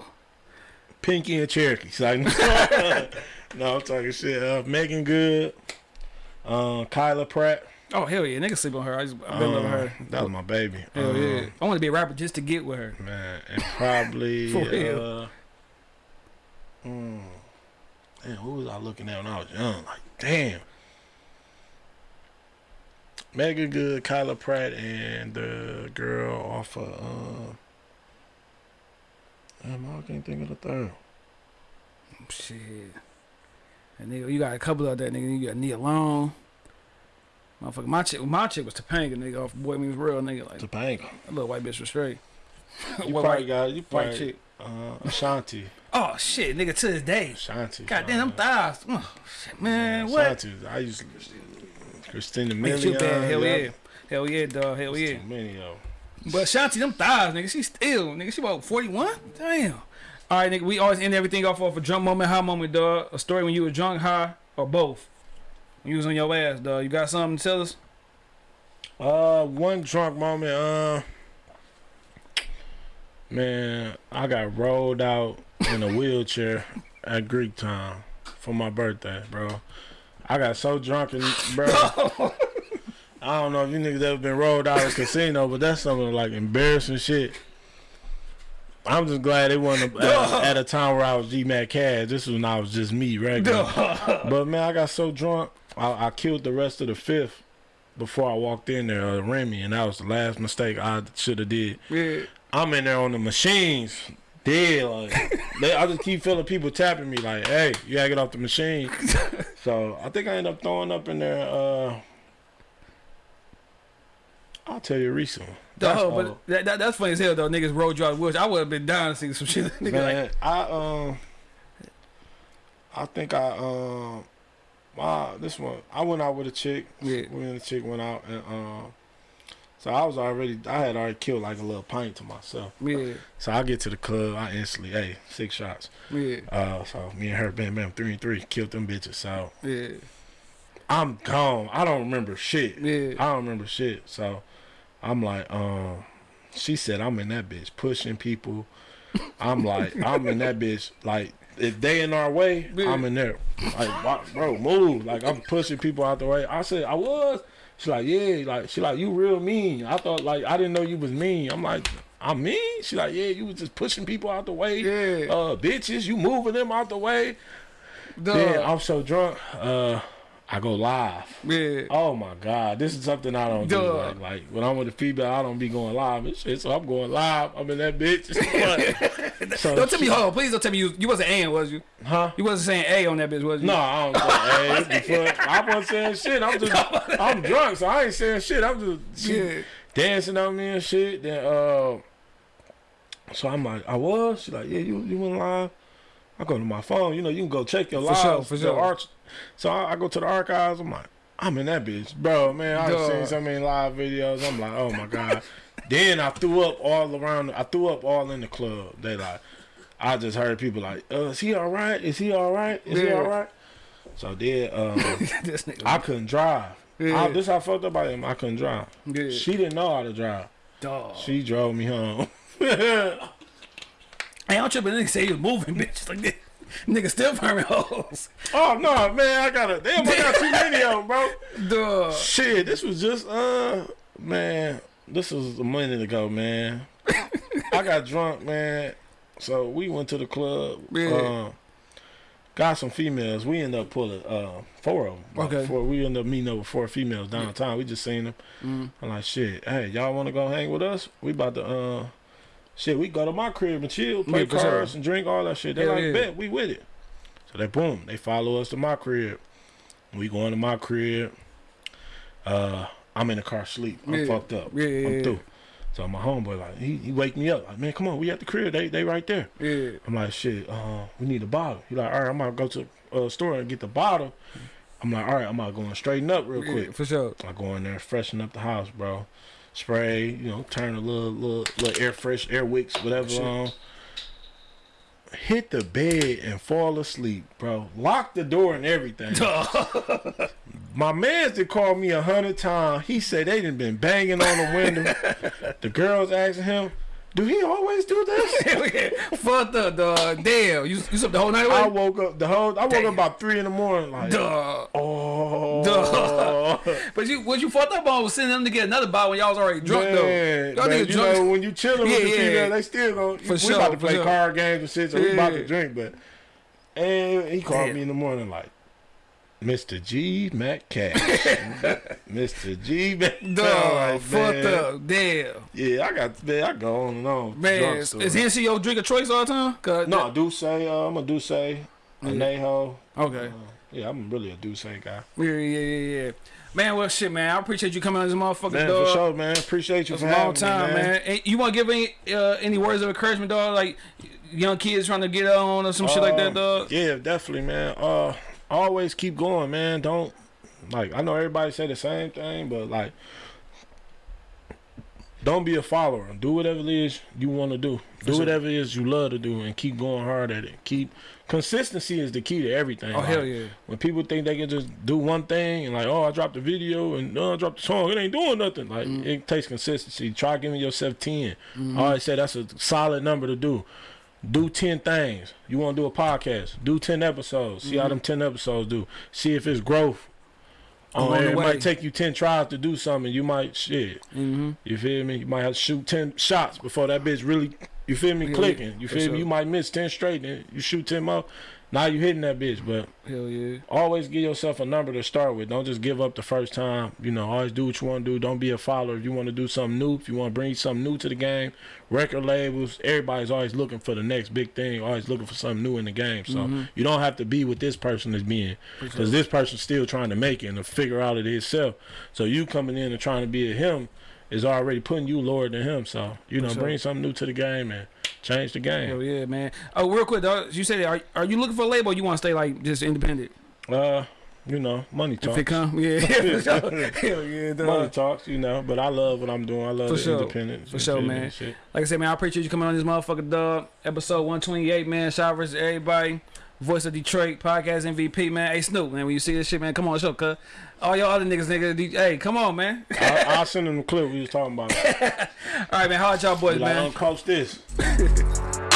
Pinky and Cherokee. Like, no, I'm talking shit. Uh, Meagan Good, um, Kyla Pratt. oh hell yeah, nigga sleep on her. I just I been loving Um, her. That was my baby. Hell Um, yeah, I want to be a rapper just to get with her. Man, and probably For real. uh mm, damn, who was I looking at when I was young? Like, damn. Meagan Good, Kyla Pratt, and the girl off of uh damn, I can't think of the third. Shit. And nigga, you got a couple of that nigga. You got Nia Long. Motherfucker, my chick, my chick was Topanga, nigga, off Boy Meets World, nigga. Like, Topanga. that little white bitch was straight. You White- probably got you white chick. uh Ashanti. Oh shit, nigga, to this day. Ashanti. God damn, them thighs. Oh, shit, man, what? Ashanti. I used to, Christina Nigga, too Milian. Hell yeah. yeah. Hell yeah, dog. Hell There's yeah. Too many of 'em. But Shanti, them thighs, nigga, she still, nigga, she about 41? Damn. All right, nigga, we always end everything off of a drunk moment, high moment, dog. A story when you were drunk, high, or both. When you was on your ass, dog. You got something to tell us? Uh, one drunk moment. Uh, man, I got rolled out in a wheelchair at Greektown for my birthday, bro. I got so drunk and bro. I don't know if you niggas ever been rolled out of a casino, but that's some of like embarrassing shit. I'm just glad it wasn't a, at, at a time where I was G Mac Cash. This was when I was just me, regular. but man, I got so drunk, I, I killed the rest of the fifth before I walked in there, uh, Remy, and that was the last mistake I should have did. Yeah. I'm in there on the machines, dead. Like, they, I just keep feeling people tapping me, like, "Hey, you gotta get off the machine." so I think I ended up throwing up in there. Uh, I'll tell you recently. That's all. but that, that, that's funny as hell though. Niggas road drive woods. I would have been down to see some shit. Nigga, like, I um, I think I um, my this one I went out with a chick. Yeah. Me and the chick went out and um, so I was already I had already killed like a little pint to myself. yeah, So I get to the club, I instantly hey six shots. yeah, Uh, so me and her bam bam three and three killed them bitches. So yeah, I'm gone. I don't remember shit. yeah. I don't remember shit. So I'm like, um, she said I'm in that bitch pushing people. I'm like, I'm in that bitch. Like, if they in our way, Yeah. I'm in there. Like, bro, move. Like, I'm pushing people out the way. I said I was. She like, yeah. Like, she like, you real mean. I thought like I didn't know you was mean. I'm like, I'm mean. She like, yeah, you was just pushing people out the way. Yeah. Uh, bitches, you moving them out the way. Dog. Then I'm so drunk. Uh, I go live. yeah. Oh my god, this is something I don't do. Like, like when I'm with a female, I don't be going live and shit. So I'm going live. I'm in that bitch. So Don't tell me, hold on, please don't tell me you you wasn't A, was you? huh? You wasn't saying A on that bitch, was you? No, I don't. the fun. I wasn't saying shit. I'm just, I'm drunk, so I ain't saying shit. I'm just Yeah. dancing on me and shit. Then, uh, so I'm like, I was. She like, yeah, you you went live. I go to my phone. You know, you can go check your live. For sure, for sure. arch- So I, I go to the archives. I'm like, I'm in that bitch, bro. Man, I've seen so many live videos. I'm like, oh my god. then I threw up all around. I threw up all in the club. They like, I just heard people like, uh, is he all right? Is he all right? Is he all right? So then, um. I couldn't drive. Yeah. I, this how fucked up I am. I couldn't drive. Yeah. She didn't know how to drive. Dog. She drove me home. Hey, I'm tripping. Nigga say he was moving, bitch. Like, that. Nigga still firing hoes. oh no, man! I got a damn. I got too many of them, bro. Dog. Shit, this was just uh, man. This was a minute ago, man. I got drunk, man. So we went to the club. Yeah. Uh, got some females. We ended up pulling uh four of them. Okay. Four, we ended up meeting up with four females downtown. We just seen them. Mm. I'm like, shit. Hey, y'all want to go hang with us? We about to uh, shit. We go to my crib and chill, play Yeah, for sure. cards and drink all that shit. They Hell like, yeah. bet we with it. So they boom. They follow us to my crib. We go into my crib. Uh, I'm in the car sleep. I'm Yeah. fucked up. Yeah, yeah, I'm yeah. through. So my homeboy like he, he wake me up like man come on we at the crib they they right there. Yeah. I'm like shit uh we need a bottle. He like all right I'm gonna go to a uh, store and get the bottle. I'm like all right I'm gonna go and straighten up real Yeah, quick. for sure. I go in there freshen up the house bro. Spray you know turn a little little little air fresh air wicks whatever Shit. on. Hit the bed and fall asleep, bro. Lock the door and everything. My man's did call me a hundred times. He said they done been banging on the window. the girls asking him, "Do he always do this?" Fuck the dog. Damn. You, you slept the whole night Away? I woke up the whole. I woke Damn. up about three in the morning. Like, Dog. oh, Duh. But you, what you fucked up on was sending them to get another bottle when y'all was already drunk, man, though. Y'all man, you drunk. know when you chilling Yeah, with the yeah. female, they still gonna. For we sure, about to play sure. card games and shit, so we about to drink. But and he called me in the morning like. Mr. G Mac Cash. Mr. G Mac Dog, Like, fucked up. Damn. Yeah, I got man, I go on and on. Man, is, story. is Hennessy your drink of choice all the time? Cause No, D'USSÉ. Uh, I'm a D'USSÉ, a Yeah. Neho. Okay. Uh, yeah, I'm really a D'USSÉ guy. Yeah, yeah, yeah, yeah. Man, well, shit, man. I appreciate you coming on this motherfucker, Man, dog. for sure, man. Appreciate you It's for a long time, me, man. And you want to give any uh, any words of encouragement, dog? Like young kids trying to get on or some shit like that, Um, dog. Yeah, definitely, man. Uh, always keep going, man. Don't like I know everybody say the same thing, but like, don't be a follower. Do whatever it is you want to do. Do sure. whatever it is you love to do, and keep going hard at it. Keep consistency is the key to everything. Oh Like, hell yeah. when people think they can just do one thing and like, oh, I dropped a video and oh, I dropped a song, it ain't doing nothing. Like Mm-hmm. it takes consistency. Try giving yourself 10 I always say that's a solid number to do. Do ten things. You want to do a podcast? Do ten episodes. See Mm-hmm. how them ten episodes do. See if it's growth. Oh, it way. might take you ten tries to do something. You might shit. Mm-hmm. You feel me? You might have to shoot ten shots before that bitch really You feel me? Yeah, Clicking. You feel me? You might miss ten straight, then you shoot ten more. Now you hitting that bitch, but Hell yeah. always give yourself a number to start with. Don't just give up the first time. You know, always do what you want to do. Don't be a follower. If you want to do something new, if you want to bring something new to the game, record labels, everybody's always looking for the next big thing, always looking for something new in the game. So Mm-hmm. you don't have to be what this person is being because this person's still trying to make it and to figure out it himself. So you coming in and trying to be a him is already putting you lower than him. So, you know, sure. bring something new to the game and change the game. Hell yeah, man. Oh, real quick, dog. You said, are, are you looking for a label or you want to stay like just independent? Uh, you know, money talks. If it come, yeah. Hell yeah, dog. Money talks, you know, but I love what I'm doing. I love For the sure. independence. For sure, man. Like I said, man, I appreciate you coming on this motherfucker, dog. Episode 128, man. Shout out to everybody. Voice of Detroit, podcast MVP, man. Hey, Snoop, man, when you see this shit, man, come on the show, cuz. All y'all other niggas, nigga. Hey, come on, man. I, I'll send them the clip we was talking about. All right, man. How y'all boys, Be like, man? coach this.